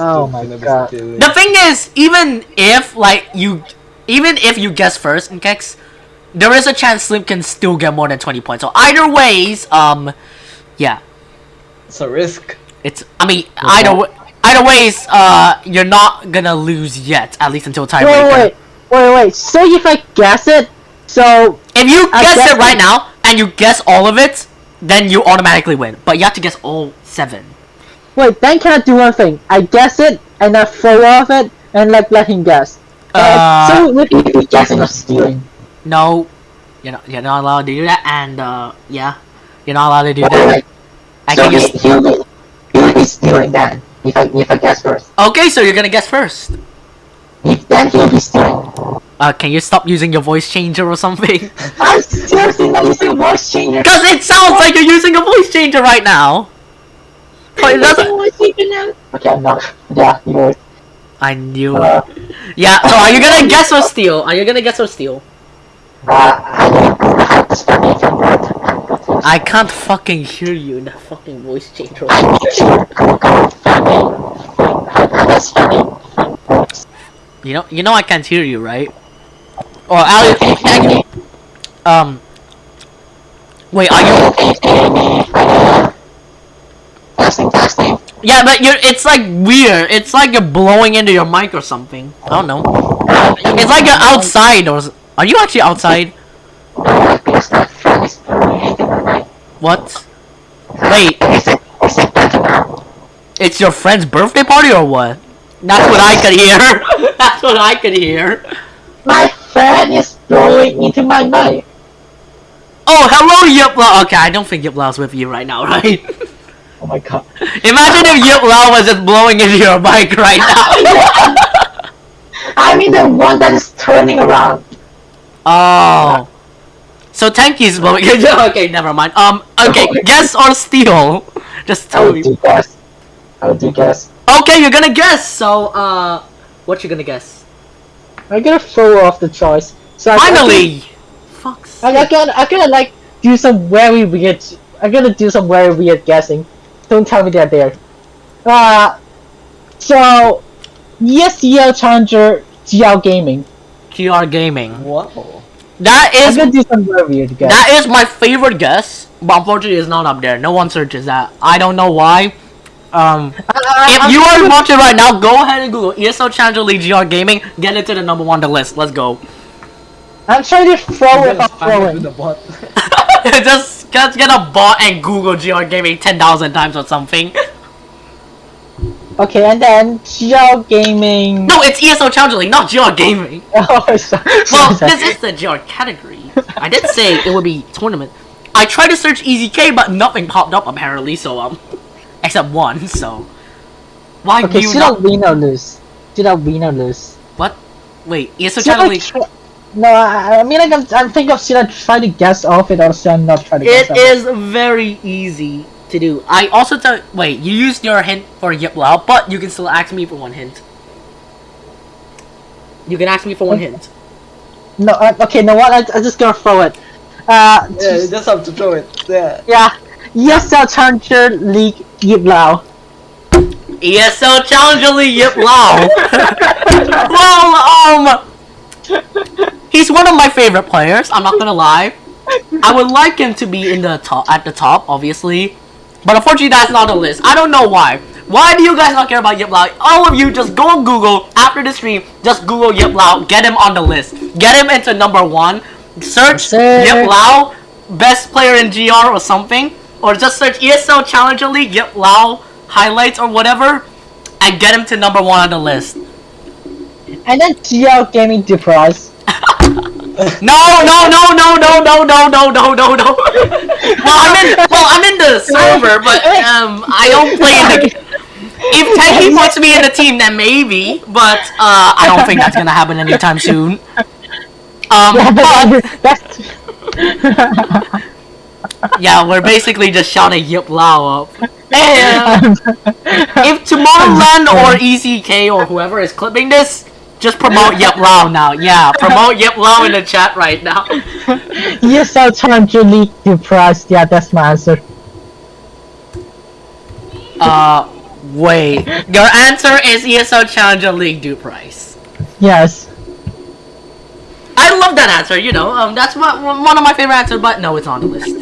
Oh Still my god. stealing. The thing is, even if like you, even if you guess first, Nkex, there is a chance Slim can still get more than 20 points. So either ways, um, yeah, It's a risk. it's. I mean, either either ways, uh, you're not gonna lose yet, at least until Wait, tiebreaker. wait, wait, wait. So if I guess it, so If you guess guess it right it- now and you guess all of it, then you automatically win. But you have to guess all seven. Wait, then can I do one thing? I guess it and I throw off it and like let him guess. Uh, so would he be guessing or stealing? No, you're not. You're not allowed to do that. And uh, yeah, you're not allowed to do Wait, that. wait. I So can he, just. he'll be, he'll be stealing then, if I, if I guess first. Okay, so you're gonna guess first. If then he'll be stealing. Uh, can you stop using your voice changer or something? I'm seriously not using voice changer. Because it sounds like you're using a voice changer right now. But it doesn't. voice changer now. Okay, I'm not. Yeah, you know. I knew it. Uh, Yeah. So are you gonna guess or steal? Are you gonna guess or steal? uh, I don't have to start making that. I can't fucking hear you in that fucking voice changer. I'm sure. Come on, come on, family. That's funny. You know. You know I can't hear you, right? Or Ali. Okay, family. Um. Wait. Are you? Testing, testing. Yeah, but you're. It's like weird. It's like you're blowing into your mic or something. I don't know. It's like you're outside or. Are you actually outside? Because that friend is doing anything right. What? Wait, it, is it better now? it's your friend's birthday party or what? That's what I could hear. That's what I could hear. My friend is blowing into my mic. Oh, hello, Yip Lao. Okay, I don't think Yip Lao's with you right now, right? Oh my god. Imagine if Yip Lao was just blowing into your bike right now. I mean the one that is turning around. Oh. So Tanky's vote. okay, never mind. Um, okay, guess or steal. Just I tell would me. do guess. I would do guess. Okay, you're gonna guess. So, uh, what you gonna guess? I'm gonna throw off the choice. So I- Finally. Fuck's I'm, I'm sake. gonna, I'm gonna like do some very weird. I'm gonna do some very weird guessing. Don't tell me they're there. Uh, so ESL Challenger GL Gaming. GR Gaming. Wow. That I'm is gonna do some very weird guess. that is my favorite guess, but unfortunately, it's not up there. No one searches that. I don't know why. Um, I- if I'm you are watching right now, go ahead and Google ESL Challenger League GR Gaming. Get it to the number one on the list. Let's go. I'm trying to throw I'm it gonna off it throwing. with the bot. just, just get a bot and Google GR Gaming ten thousand times or something. Okay, and then GL Gaming. No, it's ESL Challenger League, not GR Gaming. Oh, sorry. Well, this is the GR category. I did say it would be tournament. I tried to search EZK, but nothing popped up apparently. So um, except one. So why Okay, do you should not? I win or lose? Should I win or lose? What? Wait, ESL Should I Challenger League. Try- No, I, I mean like I'm, I'm thinking of should I try to guess off it or should I not try to guess It off very easy to do. I also tell. Wait, you used your hint for Yip Lao, but you can still ask me for one hint. You can ask me for one hint. No, uh, okay, no what? I, I'm just gonna throw it. Uh, Yeah, you just have to throw it. Yeah. yeah. ESL Challenger League Yip Lao. ESL Challenger League Yip Lao. well, um, he's one of my favorite players. I'm not gonna lie. I would like him to be in the top, at the top, obviously, but unfortunately that's not on the list. I don't know why. Why do you guys not care about Yip Lao? All of you just go on Google after the stream. Just Google Yip Lao. Get him on the list. Get him into number one. Search. Yip Lao, best player in GR or something, or just search ESL Challenger League Yip Lao highlights or whatever, and get him to number one on the list. And then GL Gaming Deprice. No, no, no, no, no, no, no, no, no, no, no. well, I'm in. Well, I'm in the server, but um, I don't play in the. If Tanky puts me in the team, then maybe, but uh, I don't think that's gonna happen anytime soon. Um, but yeah, we're basically just shouting Yip Lao up. And if Tomorrowland or ECK or whoever is clipping this, just promote Yip Lao now. Yeah, promote Yip Lao in the chat right now. ESL Challenger League Deprice. Yeah, that's my answer. Uh, wait. Your answer is ESL Challenger League due price. Yes. I love that answer. You know, um, that's what, one of my favorite answers. But no, it's on the list.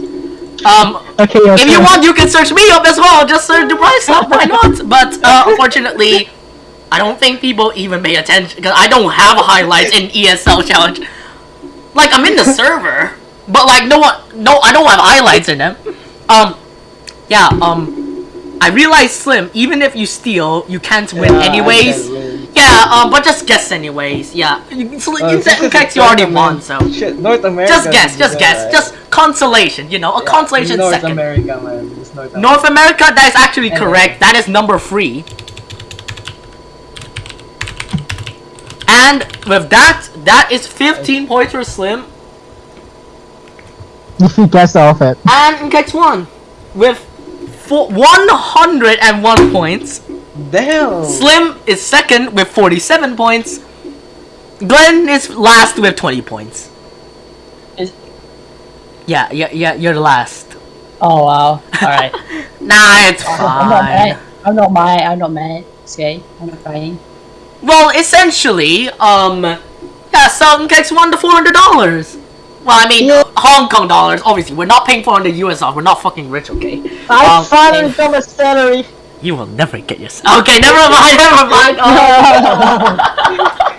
Um, Okay. your if you want, you can search me up as well. Just search the price up. Why not? But uh, unfortunately, I don't think people even pay attention because I don't have highlights in ESL Challenge. Like I'm in the server, but like no one, no, I don't have highlights in them. Um, yeah. Um, I realize Slim. Even if you steal, you can't win Yeah, anyways. win. Yeah. Um, but just guess anyways. Yeah. You, so, Uh, in, fact, you already won. So Shit, North America. just guess. Just guess. right? Just consolation. You know, a Yeah, consolation North second. America, North America. North America, that is actually And correct. That is number three. And with that, that is 15 points for Slim. If you guess off it. And Kex one with four, 101 points. Damn. Slim is second with 47 points. Glenn is last with 20 points. Is- Yeah, yeah, yeah, you're the last. Oh wow. Alright. Nah, it's I'm not fine. mad. I'm not mad. I'm not mad. It's okay. I'm not crying. Well, essentially, um, yeah, Southern Kex won the four hundred dollars. Well, I mean, Yeah. Hong Kong dollars. Obviously, we're not paying four hundred US dollars. We're not fucking rich, okay? I Um, finally and- got my salary. You will never get your. Okay, never mind. Never mind. Oh.